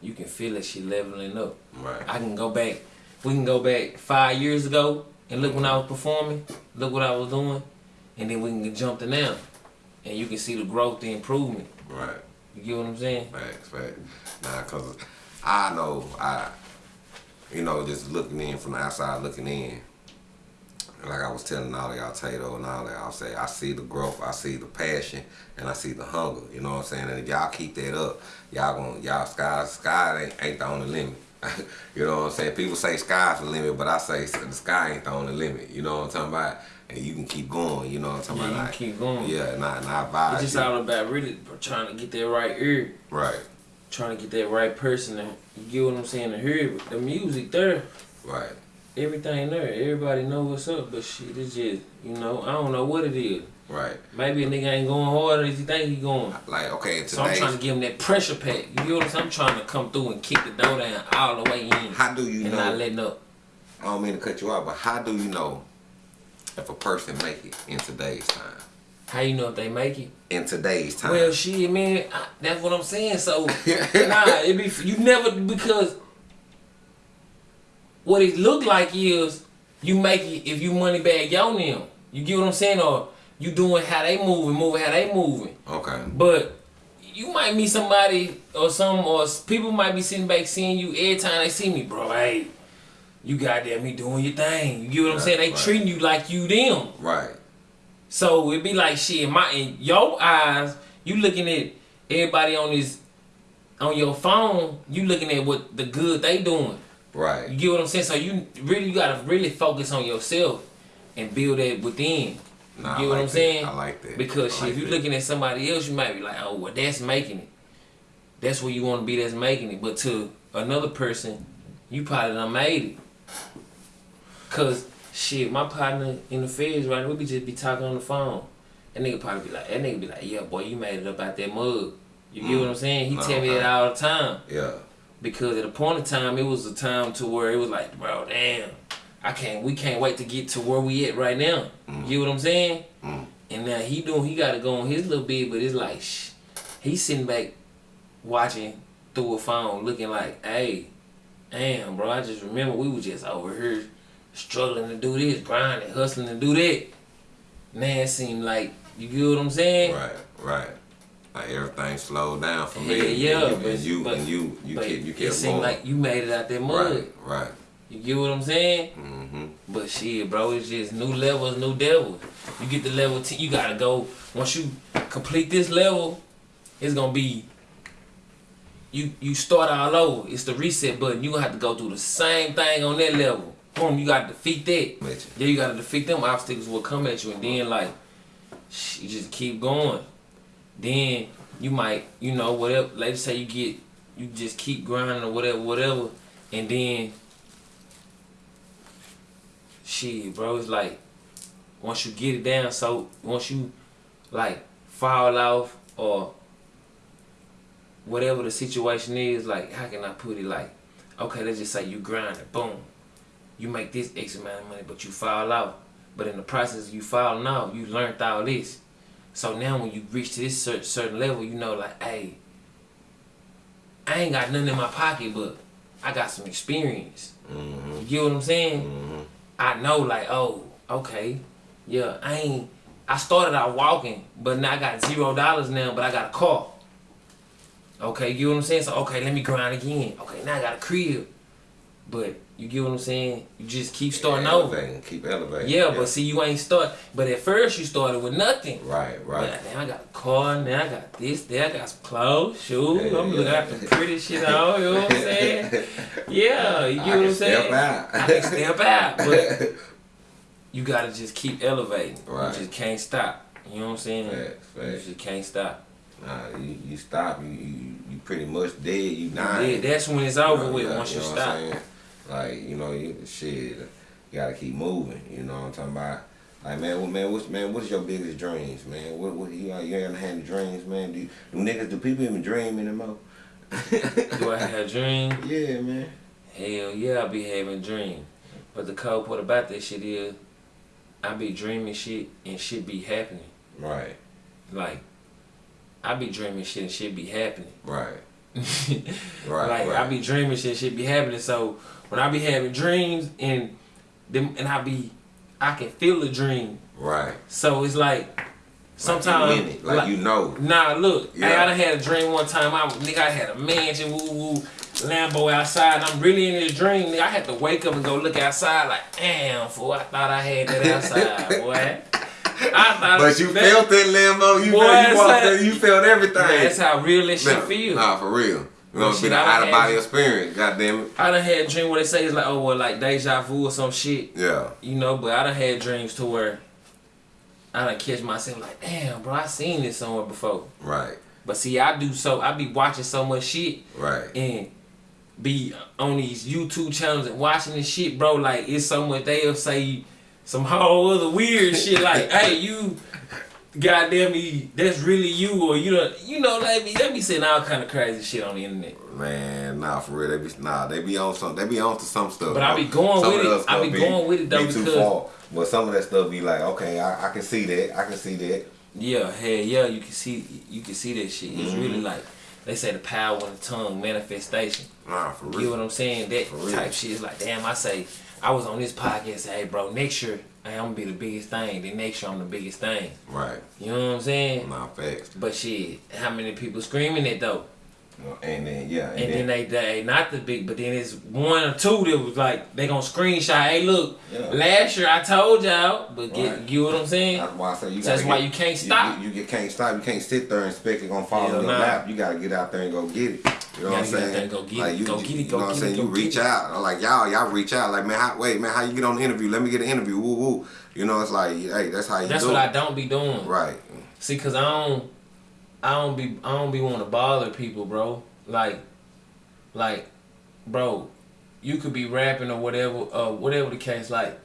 you can feel that shit leveling up. Right. I can go back we can go back five years ago and look when I was mm-hmm. performing, look what I was doing, and then we can jump to now. And you can see the growth, the improvement. Right. You get what I'm saying? Facts, facts. Nah, cause I know I, you know, just looking in from the outside, looking in. Like I was telling all of y'all, Tato and all that, I'll say I see the growth, I see the passion, and I see the hunger. You know what I'm saying? And if y'all keep that up, y'all gonna y'all sky sky ain't, ain't the only limit. you know what I'm saying? People say sky's the limit, but I say the sky ain't the only limit. You know what I'm talking about? And you can keep going. You know what I'm talking Yeah, about? you Like, keep going. Yeah, and I, and I vibe. It's just you. all about really trying to get that right ear, right, trying to get that right person. To, you get what I'm saying? To hear the music there, right. everything there. Everybody know what's up, but shit, it's just you know I don't know what it is. Right. Maybe a nigga ain't going harder as you think he going. Like, okay, So I'm trying to give him that pressure pack. You get what I'm saying? I'm trying to come through and kick the door down all the way in. How do you know? and know? not letting up. I don't mean to cut you off, but how do you know if a person make it in today's time? How you know if they make it? In today's time. Well, shit, man, I, that's what I'm saying. So, nah, it be you never because what it look like is you make it if you money bag your them. You get what I'm saying, or you doing how they moving, moving how they moving. okay. But you might meet somebody or some or people might be sitting back seeing you every time they see me, bro. Hey, you goddamn me doing your thing. You get what I'm Right, saying? They right. treating you like you them. Right. So it'd be like shit. In my in your eyes, you looking at everybody on this on your phone. You looking at what the good they doing. Right. You get what I'm saying? So you really you gotta really focus on yourself and build that within. You Nah, I get what I'm that. saying? I like that. Because shit, like if you that. looking at somebody else, you might be like, oh, well, that's making it. That's where you want to be. That's making it. But to another person, you probably done made it. Cause shit, my partner in the feds right now, we be just be talking on the phone. That nigga probably be like, that nigga be like, yeah, boy, you made it up out that mug. You get what I'm saying? He No, tell me that all the time Yeah. because at a point in time it was a time to where it was like, bro, damn, I can't, we can't wait to get to where we at right now. You get what I'm saying? Mm. And now he doing, he got to go on his little bit, but it's like, shh, he's sitting back watching through a phone, looking like, hey, damn, bro, I just remember we was just over here struggling to do this, grinding, hustling to do that. Man, it seemed like, you get what I'm saying? Right. Right. Like everything slowed down for me. yeah, and you, but, and you but, and you you but kept you it kept seemed going. like you made it out that mud. right. Right. You get what I'm saying? Mm-hmm. But shit, bro, it's just new levels, new devils. You get the level 10, you gotta go. Once you complete this level, it's gonna be. You you start all over. It's the reset button. You gonna have to go through the same thing on that level. Boom, you gotta defeat that. Then you gotta defeat them obstacles will come at you, and then like, you just keep going. Then you might, you know, whatever. Let's say you get, you just keep grinding or whatever, whatever, and then shit, bro, it's like once you get it down, so once you like fall off or whatever the situation is, like how can I put it? Like, okay, let's just say you grind it, boom, you make this X amount of money, but you fall out. But in the process of you falling out, you learned all this. So now when you reach to this certain level, you know, like, hey, I ain't got nothing in my pocket, but I got some experience. Mm-hmm. You get what I'm saying? Mm-hmm. I know, like, oh, okay, yeah, I ain't. I started out walking, but now I got zero dollars now, but I got a car. Okay, you get what I'm saying? So okay, let me grind again. Okay, now I got a crib, but you get what I'm saying? You just keep starting over. Elevating, Keep elevating. Yeah, but see, you ain't start. But at first, you started with nothing. Right. Right. But now I got a car, now I got this, there I got some clothes, shoes. Yeah, I'm looking yeah. at the pretty shit on, you know what I'm saying? Yeah, you I what I'm saying? step out. I can step out, but you gotta just keep elevating. Right. You just can't stop. You know what I'm saying? Facts, You just can't stop. Nah, you, you stop. You, you you pretty much dead. You Yeah, dying. that's when it's over Yeah, with. yeah, once you, know what stop. Like you know, you, shit, you gotta keep moving. You know what I'm talking about? Like man, what man, what's man, what's your biggest dreams, man? What what you you ever had dreams, man? Do, do niggas do people even dream anymore? Do I have dreams? Yeah, man. Hell yeah, I be having dreams. But the cold part about that shit is, I be dreaming shit and shit be happening. Right, Like, I be dreaming shit and shit be happening. right, like right, right. I be dreaming shit, and shit be happening. So when I be having dreams and them and I be, I can feel the dream. right. So it's like sometimes like, it, like, you know. Nah, look, Yeah. I done had a dream one time. I nigga, I had a mansion, woo woo, Lambo outside. And I'm really in this dream. Nigga, I had to wake up and go look outside. Like, damn, fool, I thought I had that outside, boy. I thought But you that- felt that Lambo. You Boy, know, you walked like- there, you felt everything. Man, that's how real this shit Nah, feel. Nah, for real. You know, it's been an I out of body experience. Goddamn it. I done had a dream where they say it's like, oh, well, like deja vu or some shit. Yeah. You know, but I done had dreams to where I done catch myself like, damn, bro, I seen this somewhere before. Right. But see, I do so, I be watching so much shit Right. and be on these YouTube channels and watching this shit, bro. Like, it's so much, they'll say some whole other weird shit like, hey, you, goddamn me, that's really you, or you know, you know, let me, let me saying all kind of crazy shit on the internet. Man, nah, for real, they be nah, they be on some, they be on to some stuff. But I be going Some with it. I stuff be going with it, though, be too because- far. But some of that stuff be like, okay, I, I can see that, I can see that. Yeah, hey, yeah, you can see, you can see that shit. It's Mm-hmm. really like, they say the power of the tongue, manifestation. Nah, for real. You know what I'm saying? That For real. type shit is like, damn, I say, I was on this podcast, say, hey, bro, next year, hey, I'm gonna be the biggest thing. Then next year, I'm the biggest thing. Right. You know what I'm saying? Nah, facts. But shit, how many people screaming it though? And then yeah, and, And then they, they not the big, but then it's one or two that was like they gonna screenshot. Hey, look, Yeah. last year I told y'all, but get Right. you what I'm saying? That's why I say you. So that's gotta why you can't stop. You, you, can't stop. You can't sit there and expect it gonna fall Hell in your nah. lap. You gotta get out there and go get it. You know what I'm get saying? go get like it. You, Go get it, You know what I'm saying? You reach get it. out. Like y'all, y'all reach out. Like man, how, wait, man, how you get on the interview? Let me get an interview. Woo woo. You know, it's like, hey, that's how you That's what it. I don't be doing. Right. See, cause I don't, I don't be, I don't be want to bother people, bro. Like, like, bro, you could be rapping or whatever, uh, whatever the case. Like,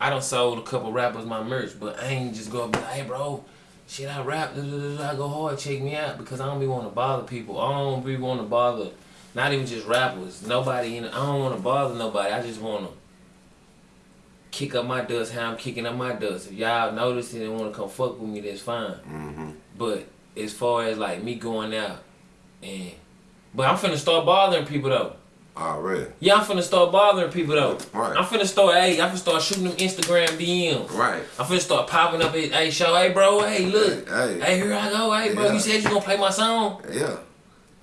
I done sold a couple rappers my merch, but I ain't just go up be like, hey, bro, shit, I rap, I go hard, check me out, because I don't be want to bother people. I don't be want to bother, not even just rappers, nobody. In, I don't want to bother nobody. I just want to kick up my dust how I'm kicking up my dust. If y'all notice it and want to come fuck with me, that's fine. Mm-hmm. But as far as like me going out and but I'm finna start bothering people though. Ah, Already. Yeah, I'm finna start bothering people though. Right. I'm finna start hey, I'm finna start shooting them Instagram DMs. Right. I'm finna start popping up at hey show, hey bro, hey look. Hey. Hey, here I go, hey bro, Yeah. you said you gonna play my song? Yeah.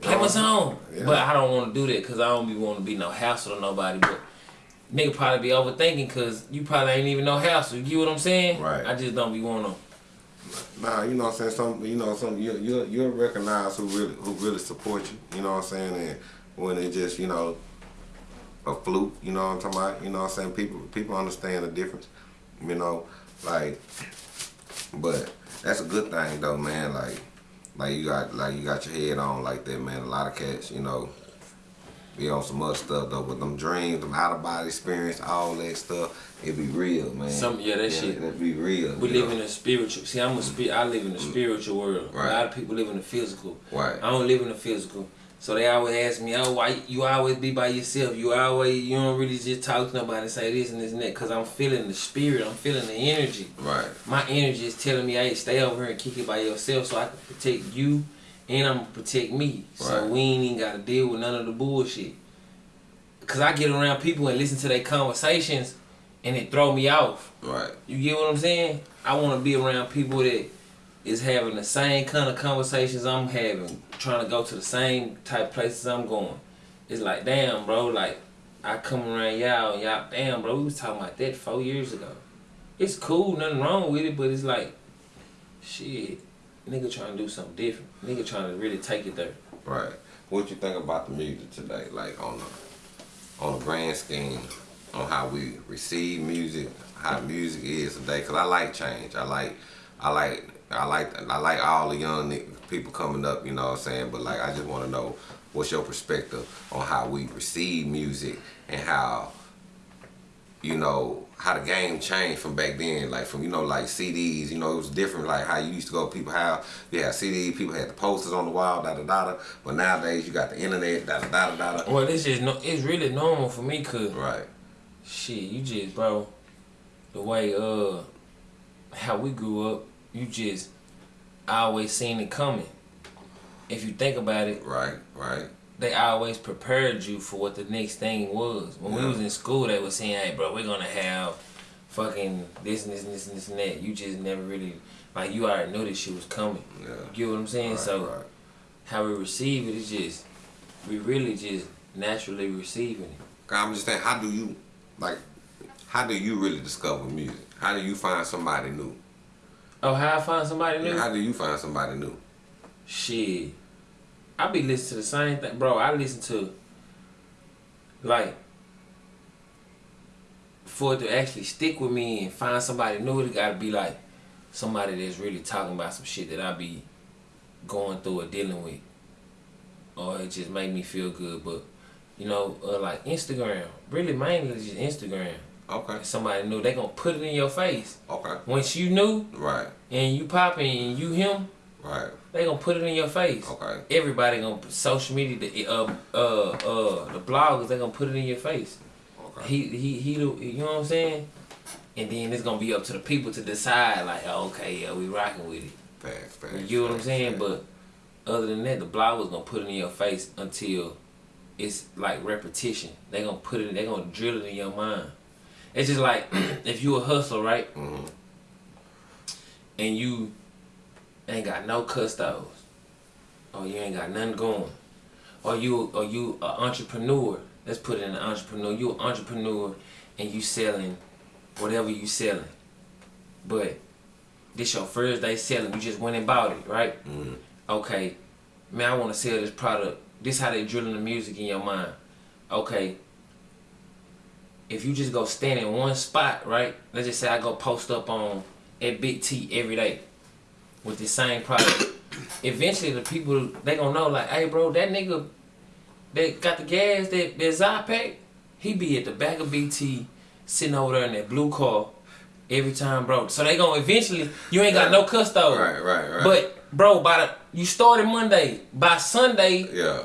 Play my song. Yeah. But I don't wanna do that cause I don't be wanna be no hassle to nobody. But nigga probably be overthinking cause you probably ain't even no hassle. You get what I'm saying? Right. I just don't be wanna Nah, you know what I'm saying. Some, you know, some you you you'll recognize who really who really support you. You know what I'm saying. And when it just you know a fluke, you know what I'm talking about. You know what I'm saying. People people understand the difference. You know, like, but that's a good thing though, man. Like, like you got like you got your head on like that, man. A lot of cats, you know. Be on some other stuff though, but them dreams, them out of body experience, all that stuff, it be real, man. Some- yeah, that shit. It be real. We live know? in a spiritual. See, I'm a spi- I live in the mm. spiritual world. Right. A lot of people live in the physical. Right. I don't live in the physical. So they always ask me, "Oh, why you always be by yourself? You always you don't really just talk to nobody, say this and this and that." Cause I'm feeling the spirit. I'm feeling the energy. Right. My energy is telling me, "Hey, stay over here and kick it by yourself, so I can protect you, and I'm gonna protect me. So Right. we ain't even gotta deal with none of the bullshit." Cause I get around people and listen to their conversations, and it throw me off. Right. You get what I'm saying? I want to be around people that is having the same kind of conversations I'm having, trying to go to the same type places I'm going. It's like, damn, bro, like I come around y'all, y'all, damn, bro, we was talking about that four years ago. It's cool, nothing wrong with it, but it's like, shit, nigga trying to do something different. Nigga trying to really take it there. Right. What you think about the music today? Like on the on the grand scheme, on how we receive music, how music is today. Cause I like change. I like, I like, I like, I like all the young people coming up. You know what I'm saying? But like, I just want to know what's your perspective on how we receive music and how you know how the game changed from back then like from you know like CDs you know it was different like how you used to go to house you had CDs people had the posters on the wall da da da da but nowadays you got the internet da da da da da Well, it's just no, it's really normal for me, cause right Shit, you just, bro, the way, uh, how we grew up, you just always seen it coming. If you think about it, right right they always prepared you for what the next thing was. When we was in school, they was saying, hey, bro, we're gonna have fucking this and this and this and this and that. You just never really, like, you already knew this shit was coming. yeah You get what I'm saying? right, so, right. how we receive it is just, we really just naturally receiving it. I'm just saying how do you like how do you really discover music how do you find somebody new Oh, how I find somebody new? how do you find somebody new Shit. I be listening to the same thing. Bro, I listen to like for it to actually stick with me and find somebody new, it gotta be like somebody that's really talking about some shit that I be going through or dealing with. Or it just make me feel good. But you know, uh, like Instagram. Really mainly just Instagram. okay If somebody new, they gonna put it in your face. okay Once you knew right and you popping and you him, right they gonna put it in your face. okay Everybody gonna social media, the uh uh uh the bloggers, they gonna put it in your face. okay He he he, you know what I'm saying? And then it's gonna be up to the people to decide, like, oh, okay, yeah, we rocking with it. fast fast You get what I'm saying? But other than that, the bloggers gonna put it in your face until it's like repetition. They gonna put it, they gonna drill it in your mind. It's just like if you a hustler, right? Mhm. And you ain't got no custos, or you ain't got nothing going. or you or you an entrepreneur. Let's put it in an entrepreneur. You an entrepreneur and you selling whatever you selling. But this your first day selling, you just went and bought it, right? Okay, man, I wanna sell this product. This how they drilling the music in your mind. Okay. If you just go stand in one spot, right? Let's just say I go post up on at Big T every day with the same product. Eventually the people they gonna know like, hey bro, that nigga that got the gas, that that Zypack, he be at the back of BT sitting over there in that blue car every time, bro. So they gonna eventually you ain't got no custode. Right, right, right. But bro, by the you started Monday, by Sunday, Yeah.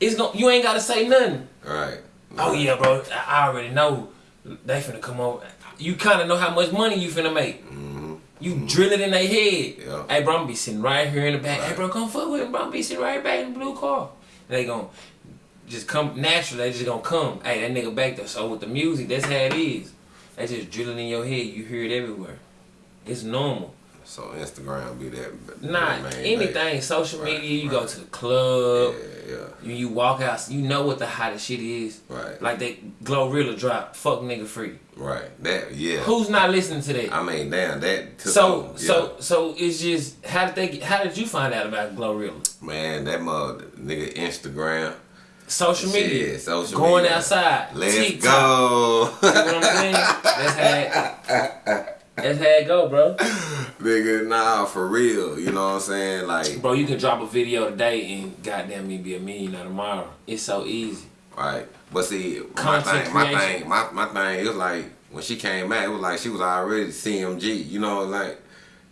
it's going you ain't gotta say nothing. Right. Oh yeah, bro, I already know they finna come over. You kind of know how much money you finna make. Mm-hmm. You drill it in their head. Yeah. Hey, bro, I'm be sitting right here in the back. Hey, Right. bro, come fuck with me, bro. I'm be sitting right back in the blue car. And they gon' just come naturally. They just gonna come. Hey, that nigga back there. So with the music, that's how it is. They just drilling in your head. You hear it everywhere. It's normal. So Instagram be that. Not main anything. thing. Social Right, media. You go to the club. Yeah, yeah. You, you walk out. You know what the hottest shit is. Right. Like that Glorilla drop. Fuck nigga free. Right. That yeah. Who's not listening to that? I mean, damn, that took so yeah. so so it's just how did they get, how did you find out about Glorilla? man, that mother nigga Instagram. Social media. Shit, social going media. outside. Let's TikTok. go. You know what I'm saying? That's how that's how it go, bro. nigga, nah, for real. You know what I'm saying? Like, Bro, you can drop a video today and goddamn me be a millionaire tomorrow. It's so easy. right. But see, my Content thing, my thing, my, my thing, it was like when she came back, it was like she was already CMG. You know, like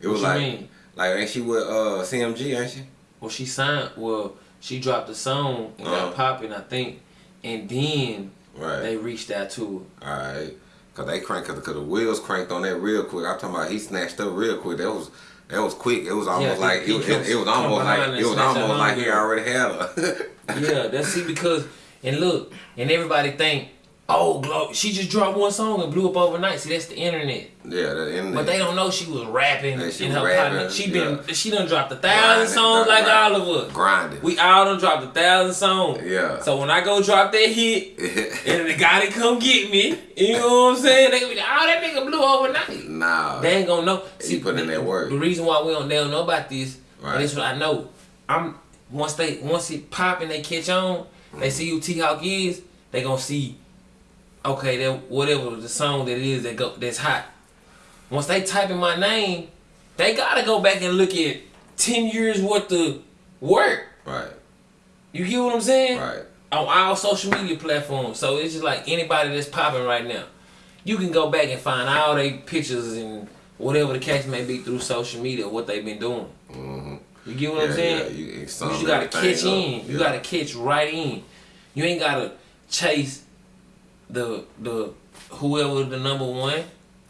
it was What you like mean? like ain't she with uh CMG, ain't she? Well, she signed. Well, she dropped a song and Uh-huh. got popping, I think, and then Right. they reached out to Alright. Cause they cranked cause, cause the wheels cranked on that real quick. I'm talking about he snatched up real quick. That was that was quick. It was almost he- like it, was- comes- it, was almost like it was almost like he already had her. her. Yeah, that's see because and look and everybody think, oh, Glo, she just dropped one song and blew up overnight. See, that's the internet. yeah, that internet. But they don't know she was rapping she in her partner. She been yeah. she done dropped a Grinding, thousand songs like right. all of us. grinding. We all done dropped a thousand songs. Yeah. So when I go drop that hit, and the guy that come get me, you know what I'm saying? They be like, oh, that nigga blew overnight. nah. They ain't gonna know. He put in the, that work. The reason why we don't, they don't know about this, Right. this what I know. I'm once they once it pop and they catch on, they mm. see who T Hawk is. They gonna see, okay, that whatever the song that it is that go that's hot. Once they type in my name, they gotta go back and look at ten years worth of work. right. You get what I'm saying? Right. on all social media platforms. So it's just like anybody that's popping right now. You can go back and find all their pictures and whatever the case may be through social media, what they've been doing. Mhm. You get what Yeah, I'm saying? yeah, you- you gotta catch up. in. You Yeah. gotta catch right in. You ain't gotta chase the the whoever the number one.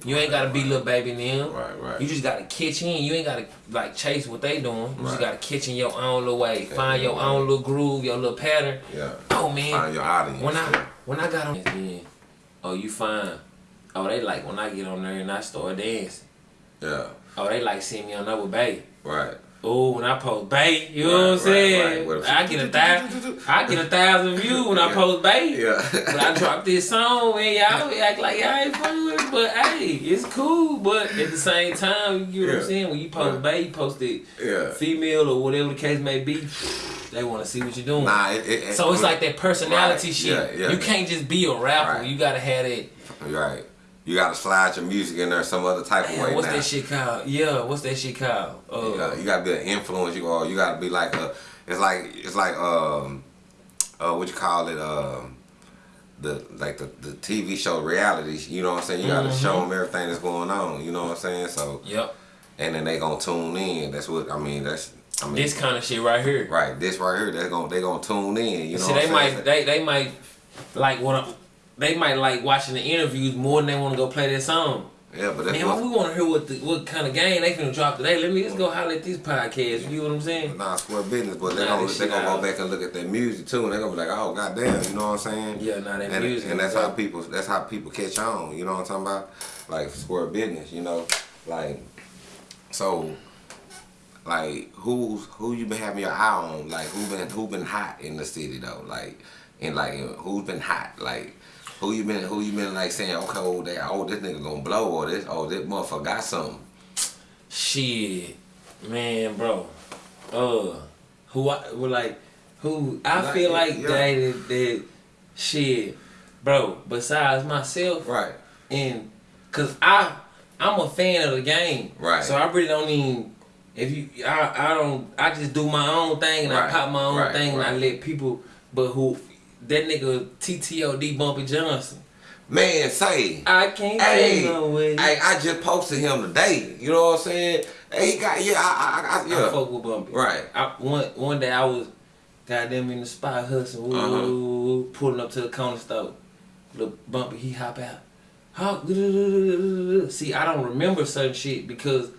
You ain't gotta be little baby them. Right, right. You just gotta catch in. You ain't gotta like chase what they doing. You just gotta catch in your own little way. Yeah, Find your your own little groove, your little pattern. Yeah. Oh man, Find your audience. when I yeah. when I got on then, oh you fine. Oh they like when I get on there and I start dancing. yeah. Oh they like seeing me on with Bay. Right. Oh when I post Bay, you know Right, what I'm right, saying? right. I get a thousand, I get a thousand views when I post Bay. Yeah. But I drop this song and y'all act like y'all ain't fucking with it, but hey, it's cool. But at the same time, you get what I'm saying? When you post. Bay, you post it Yeah. female or whatever the case may be. They want to see what you're doing. Nah, it, it, it- So it's like that personality shit. yeah, yeah. You can't just be a rapper. You gotta have that. Right. You gotta slide your music in there some other type of Damn, way what's now. that shit called? Yeah, what's that shit called? Uh, You gotta, you gotta be an influence. You or you gotta be like a. It's like it's like um, uh, what you call it um, the like the, the TV show reality. You know what I'm saying? You gotta Mm-hmm. show them everything that's going on. You know what I'm saying? So Yep. and then they gonna tune in. That's what I mean. That's I mean. This kind of shit right here. right. This right here. They're gonna they gonna tune in. You know. See, what they I'm might saying? they they might like what they might like watching the interviews more than they want to go play their song. yeah, but that's Man, what. we want to hear what the, what kind of game they finna drop today. Let me just go holler at these podcasts. You know what I'm saying? Nah, square business, but they're Nah, gonna they gonna go back and look at their music too, and they're gonna be like, oh goddamn, you know what I'm saying? Yeah, nah, that and, music and that's how people that's how people catch on. You know what I'm talking about? Like square business, you know, like so. like who's who you been having your eye on? Like who been who been hot in the city though? Like and like who's been hot? Like who you been who you been like saying okay oh, they, oh this nigga gonna blow or this oh this motherfucker got something. Shit, man, bro. Uh, who I well, like who I Like, feel like yeah. that that shit, bro. Besides myself, Right. and cause I I'm a fan of the game, Right. So I really don't even if you I I don't I just do my own thing and Right, I pop my own right, thing and I let people. But who that nigga TTOD Bumpy Johnson? Man, say I can't Hey, no way. hey, I just posted him today. You know what I'm saying? Hey, he got yeah, I, I, I I fuck with Bumpy. right. I, one one day I was goddamn in the spot hustling, woo, woo, woo, pulling up to the corner store. Little bumpy, he hop out. Hop. See, I don't remember certain shit because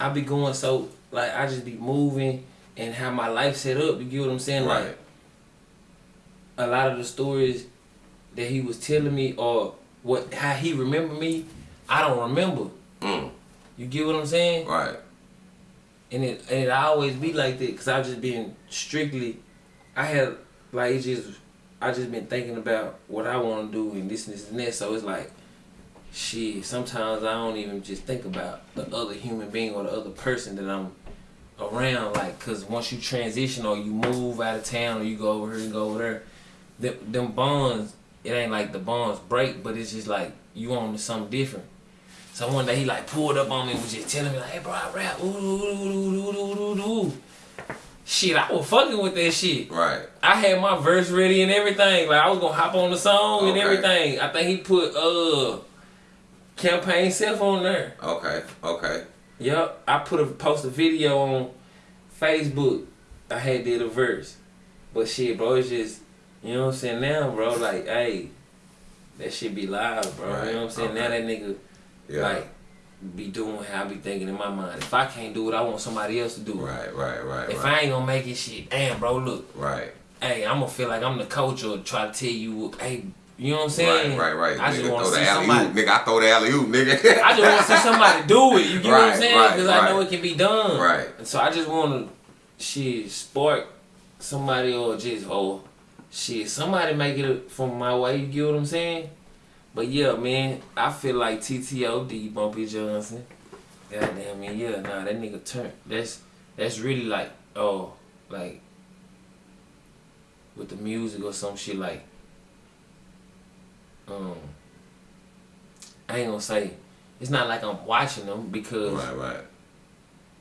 I be going so like I just be moving and how my life set up. You get what I'm saying? Right. Like a lot of the stories that he was telling me or what how he remembered me, I don't remember. Mm, You get what I'm saying? right. and it and it always be like that because I've just been strictly, I had like it just I just been thinking about what I want to do and this and this and that. So it's like, shit. Sometimes I don't even just think about the other human being or the other person that I'm around. Like, cause once you transition or you move out of town or you go over here and go over there, them, them bonds. It ain't like the bonds break, but it's just like you on to something different. So one day he like pulled up on me and was just telling me like, hey bro, I rap. Ooh, ooh, ooh, ooh, ooh, ooh, ooh, ooh. Shit, I was fucking with that shit. Right. I had my verse ready and everything. Like I was gonna hop on the song and everything. I think he put uh campaign self on there. Okay. Okay. Yup. I put a post a video on Facebook. I had did a verse. But shit, bro, it's just you know what I'm saying now, bro, like, hey, that shit be live, bro. Right, You know what I'm saying? Now that nigga Yeah. like be doing how I be thinking in my mind. If I can't do it, I want somebody else to do it. right. Right. Right. If right. I ain't gonna make it, shit, damn, bro, look, right. hey, I'm gonna feel like I'm the coach or try to tell you, hey, you know what I'm saying? Right. Right. Right. I nigga, just want to the see somebody. oop, nigga. I throw the alley oop, nigga. I just want to see somebody do it. You get what I'm saying? right, Because I know it can be done. Right. And so I just want to, shit, spark somebody or just oh, shit, somebody make it from my way. You get what I'm saying? But yeah, man, I feel like TTOD Bumpy Johnson. Goddamn man, yeah, nah, that nigga turn. That's that's really like oh, like with the music or some shit like. Um, I ain't gonna say it's not like I'm watching them because right. Right.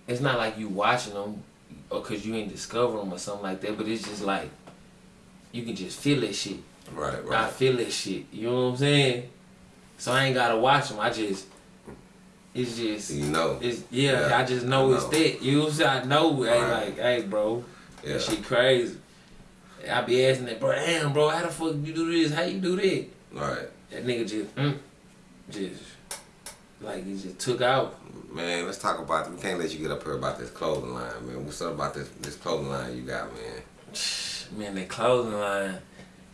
it's not like you watching them or cause you ain't discover them or something like that. But it's just like you can just feel that shit. Right. right. I feel that shit. You know what I'm saying? So I ain't gotta watch them. I just it's just You know. it's yeah. Yeah, I just know, I it's know. that. You know what I'm saying? I know. Hey, Right. like hey, bro, Yeah. that shit crazy. I be asking that, bro. Damn, bro, how the fuck you do this? How you do that? Right. That nigga just, mm, just like he just took out. Man, let's talk about. We can't let you get up here about this clothing line, man. What's up about this this clothing line you got, man? Man, that clothing line,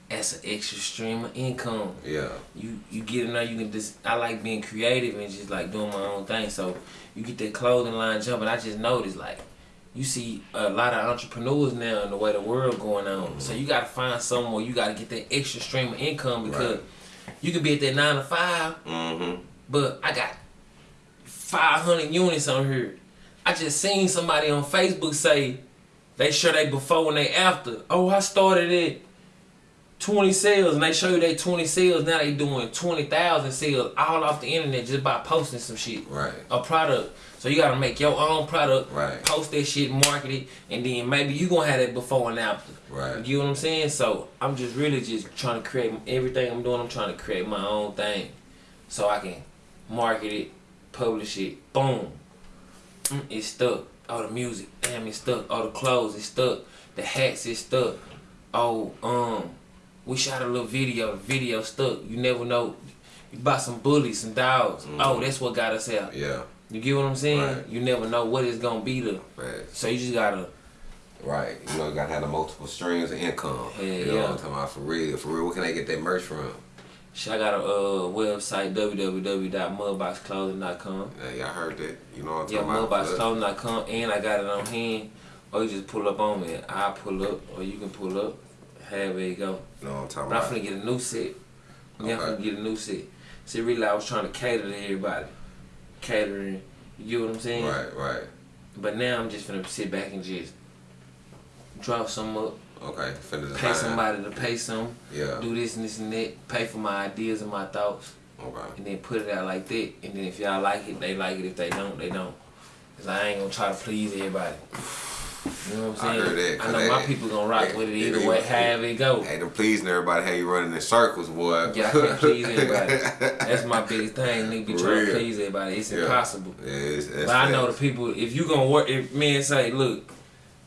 that's an extra stream of income. Yeah. You you get in there, you can just. I like being creative and just like doing my own thing. So you get that clothing line jumping. I just noticed like. You see a lot of entrepreneurs now in the way the world going on. So you gotta find somewhere you gotta get that extra stream of income because Right. you could be at that nine to five Mm-hmm. But I got 500 units on here. I just seen somebody on Facebook say they show they before and they after. Oh, I started at 20 sales and they show you they 20 sales. Now they doing 20,000 sales all off the internet just by posting some shit. Right. A product. So you gotta make your own product, Right. post that shit, market it, and then maybe you gonna have that before and after. Right. You get what I'm saying? So I'm just really just trying to create everything I'm doing. I'm trying to create my own thing, so I can market it, publish it. Boom, Mm, it's stuck. Oh, the music, damn, it's stuck. All the clothes, it's stuck. The hats, it's stuck. Oh, um, we shot a little video. The video stuck. You never know. You buy some bullies, some dogs. Oh, that's what got us out. Yeah. You get what I'm saying? Right. You never know what it's gonna be to. Right. So you just gotta. Right. You know, you gotta have the multiple streams of income. Yeah, you know yeah. what I'm talking about? For real. For real. Where can they get that merch from? I got a uh, website www.mudboxclothing.com. Yeah, y'all heard that. You know what I'm Yeah, talking about? mudboxclothing.com, and I got it on hand. Or you just pull up on me. I pull up, or you can pull up. Have it go. You know what I'm talking But I'm about? finna get a new set. Yeah, I'm Okay. finna get a new set. See, really, I was trying to cater to everybody. Catering, you get what I'm saying? Right, right. But now I'm just finna sit back and just drop some up, Okay. Finna pay somebody to pay some, Yeah. do this and this and that, pay for my ideas and my thoughts, Okay. and then put it out like that. And then if y'all like it, they like it. If they don't, they don't. Cause I ain't gonna try to please everybody. You know what I'm I saying? heard that, I know they- my people gonna rock they- with it either they- way, however it go. Hey, them pleasing everybody, how you running in circles, boy. Yeah, I can't please everybody. That's my biggest thing. Nigga be trying to please everybody. It's Yeah. impossible. Yeah, it's, But I know the people. If you gonna work, if men say, look,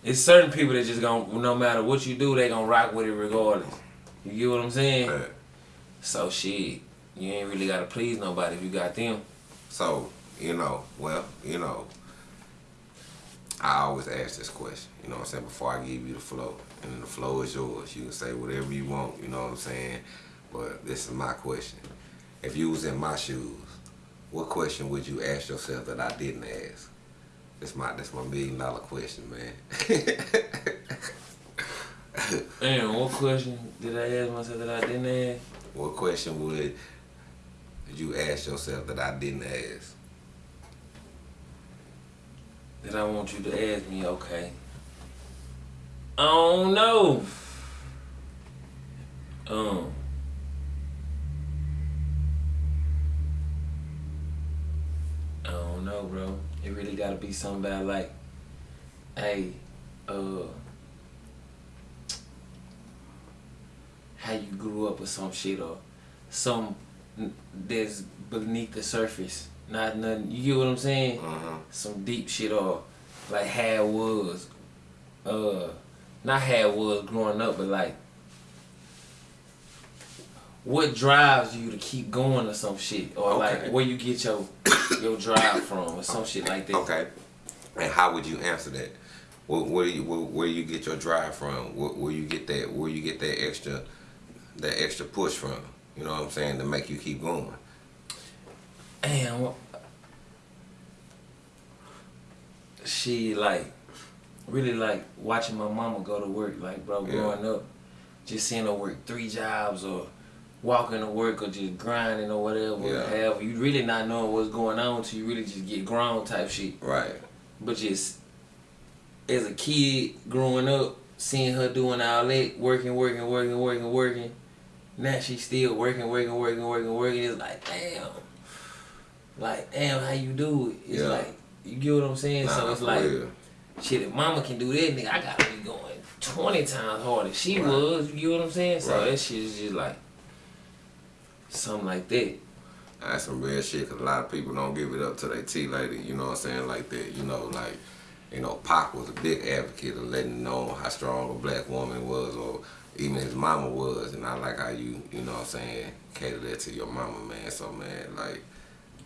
it's certain people that just gonna, no matter what you do, they gonna rock with it regardless. You get what I'm saying? Yeah. So shit, you ain't really gotta please nobody if you got them. So, you know, well, you know, I always ask this question, you know what I'm saying, before I give you the flow. And the flow is yours. You can say whatever you want, you know what I'm saying? But this is my question. If you was in my shoes, what question would you ask yourself that I didn't ask? That's my that's my million dollar question, man. Damn, what question did I ask myself that I didn't ask? what question would you ask yourself that I didn't ask? That I want you to ask me, okay. I don't know. Um. I don't know, bro. It really gotta be something about like, hey, uh, how you grew up or some shit or some that's beneath the surface. Not nothing. You get what I'm saying? Uh-huh. some deep shit or like how it was uh not how it was growing up but like what drives you to keep going or some shit or Okay. like where you get your your drive from or some shit like that Okay. And how would you answer that? Where, where you where, where you get your drive from? Where, where you get that where you get that extra that extra push from? You know what I'm saying to make you keep going. Damn. what- She like really like watching my mama go to work. Like bro, Yeah. growing up, just seeing her work three jobs or walking to work or just grinding or whatever. Yeah. However, you really not knowing what's going on until you really just get grown type shit. Right. But just as a kid growing up, seeing her doing all that, working, working, working, working, working. Now she's still working, working, working, working, working. It's like, damn. Like, damn, how you do it? It's Yeah. like, you get what I'm saying? so it's like, real. shit, if mama can do that, nigga, I gotta be going 20 times harder. She Right. was, you get what I'm saying? So Right. that shit is just like, something like that. That's some real shit because a lot of people don't give it up to their T lady, you know what I'm saying, like that. You know, like, you know, Pac was a big advocate of letting know how strong a black woman was or even his mama was. And I like how you, you know what I'm saying, cater that to your mama, man. So, man, like,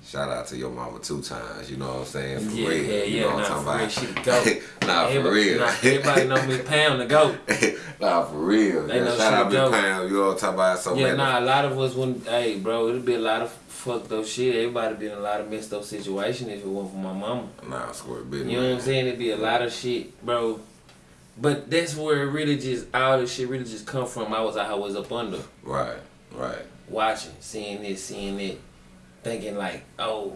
shout out to your mama two times, you know what I'm saying, for Yeah, real. yeah, you yeah, know what nah, I'm for talking real, about? goat. nah, for Everybody- real. nah, everybody know Miss Pound the goat. nah, for real. They Yeah, know shout out goat. Pound, you know what I'm talking about? So, Yeah, nah, a lot of us wouldn't. Hey, bro, it'd be a lot of fucked up shit. Everybody be in a lot of messed up situation if it wasn't for my mama. Nah, I swear to business, You know what I'm saying? It'd be a lot of shit, bro. But that's where it really just all this shit really just come from. I was I was up under Right, right. watching, seeing this, seeing it, thinking like, oh,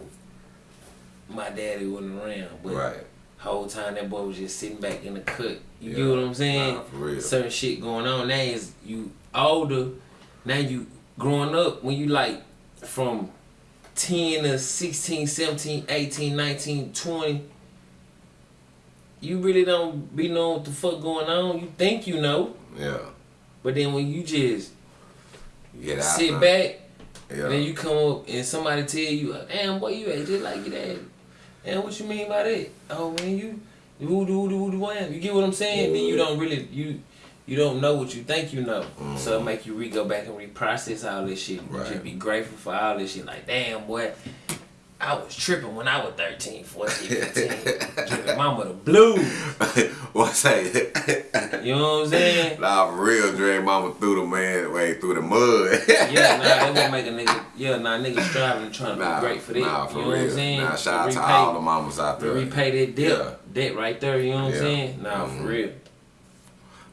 my daddy wasn't around, but Right. whole time that boy was just sitting back in the cut. You Yeah. get what I'm saying? Nah, for real. Certain shit going on. Now is you older. Now you growing up when you like from 10 to 16, 17, 18, 19, 20. You really don't be knowing what the fuck going on. You think you know, Yeah. but then when you just You get out sit back Yeah. and then you come up and somebody tell you, damn boy, you act just like your dad. And what you mean by that? Oh man, you who do who do wham. You get what I'm saying? Then you don't really you you don't know what you think you know. So it mm-hmm. make you re go back and reprocess all this shit. You Right. just be grateful for all this shit. Like, damn boy, I was tripping when I was 13, 14, 15. Drinking mama the blue. what say? You know what I'm saying? nah, for real, drag mama through the man, way through the mud. Yeah, nah, that would make a nigga. Yeah, nah, niggas striving and trying to nah, be great for that. Nah, for you know real. what I'm saying? Nah, shout out to repay, all the mamas out to there. repay that debt, Yeah. debt right there. You know what I'm saying? Nah, Mhm. for real.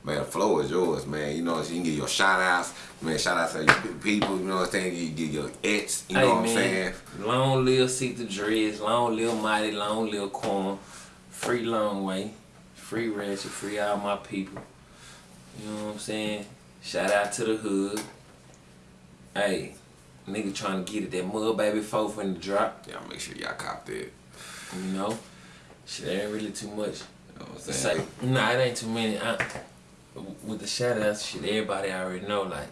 Man, the flow is yours, man. You know, so you can get your shout outs. Man, shout outs to your people, you know what I'm saying? You get your ex, you know hey what I'm man, saying? long live Seek the Dreads, long live Mighty, long live Corn, free Long Way, free Ratchet, free all my people. You know what I'm saying? Shout out to the hood. Hey, nigga trying to get it that mud baby four in the drop. Y'all make sure y'all cop that. You know, shit ain't really too much. You know what I'm saying? say. Nah, it ain't too many. I, with the shout outs, shit, everybody already know. Like,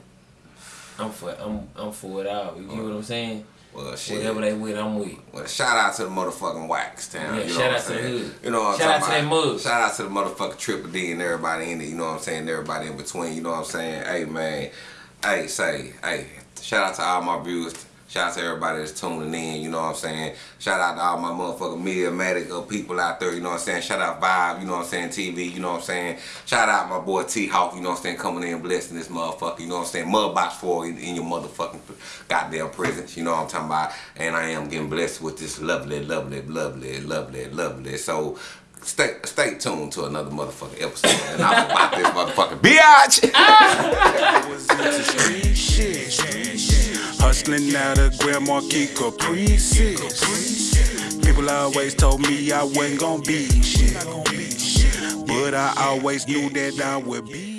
I'm for, I'm, I'm for it all. You get what I'm saying? Well, shit. Whatever they with, I'm with. Well, shout out to the motherfucking Wax Town. Yeah, you know shout what out to the hood. You know what I'm Shout out talking to that mud. Shout out to the motherfucking Triple D and everybody in it. You know what I'm saying? Everybody in between. You know what I'm saying? Hey man, hey say, hey, shout out to all my viewers. Shout out to everybody that's tuning in. You know what I'm saying? Shout out to all my motherfucking Mediamatic uh, people out there. You know what I'm saying? Shout out Vibe. You know what I'm saying? TV. You know what I'm saying? Shout out my boy T Hawk. You know what I'm saying? Coming in blessing this motherfucker. You know what I'm saying? Mud box for in, in your motherfucking goddamn presence. You know what I'm talking about? And I am getting blessed with this lovely, lovely, lovely, lovely, lovely. So. Stay, stay tuned to another motherfucking episode, and I'm about this motherfucking biatch. Hustling out of Grand Marquis Caprices. People always told me I wasn't gonna be shit. But I always knew that I would be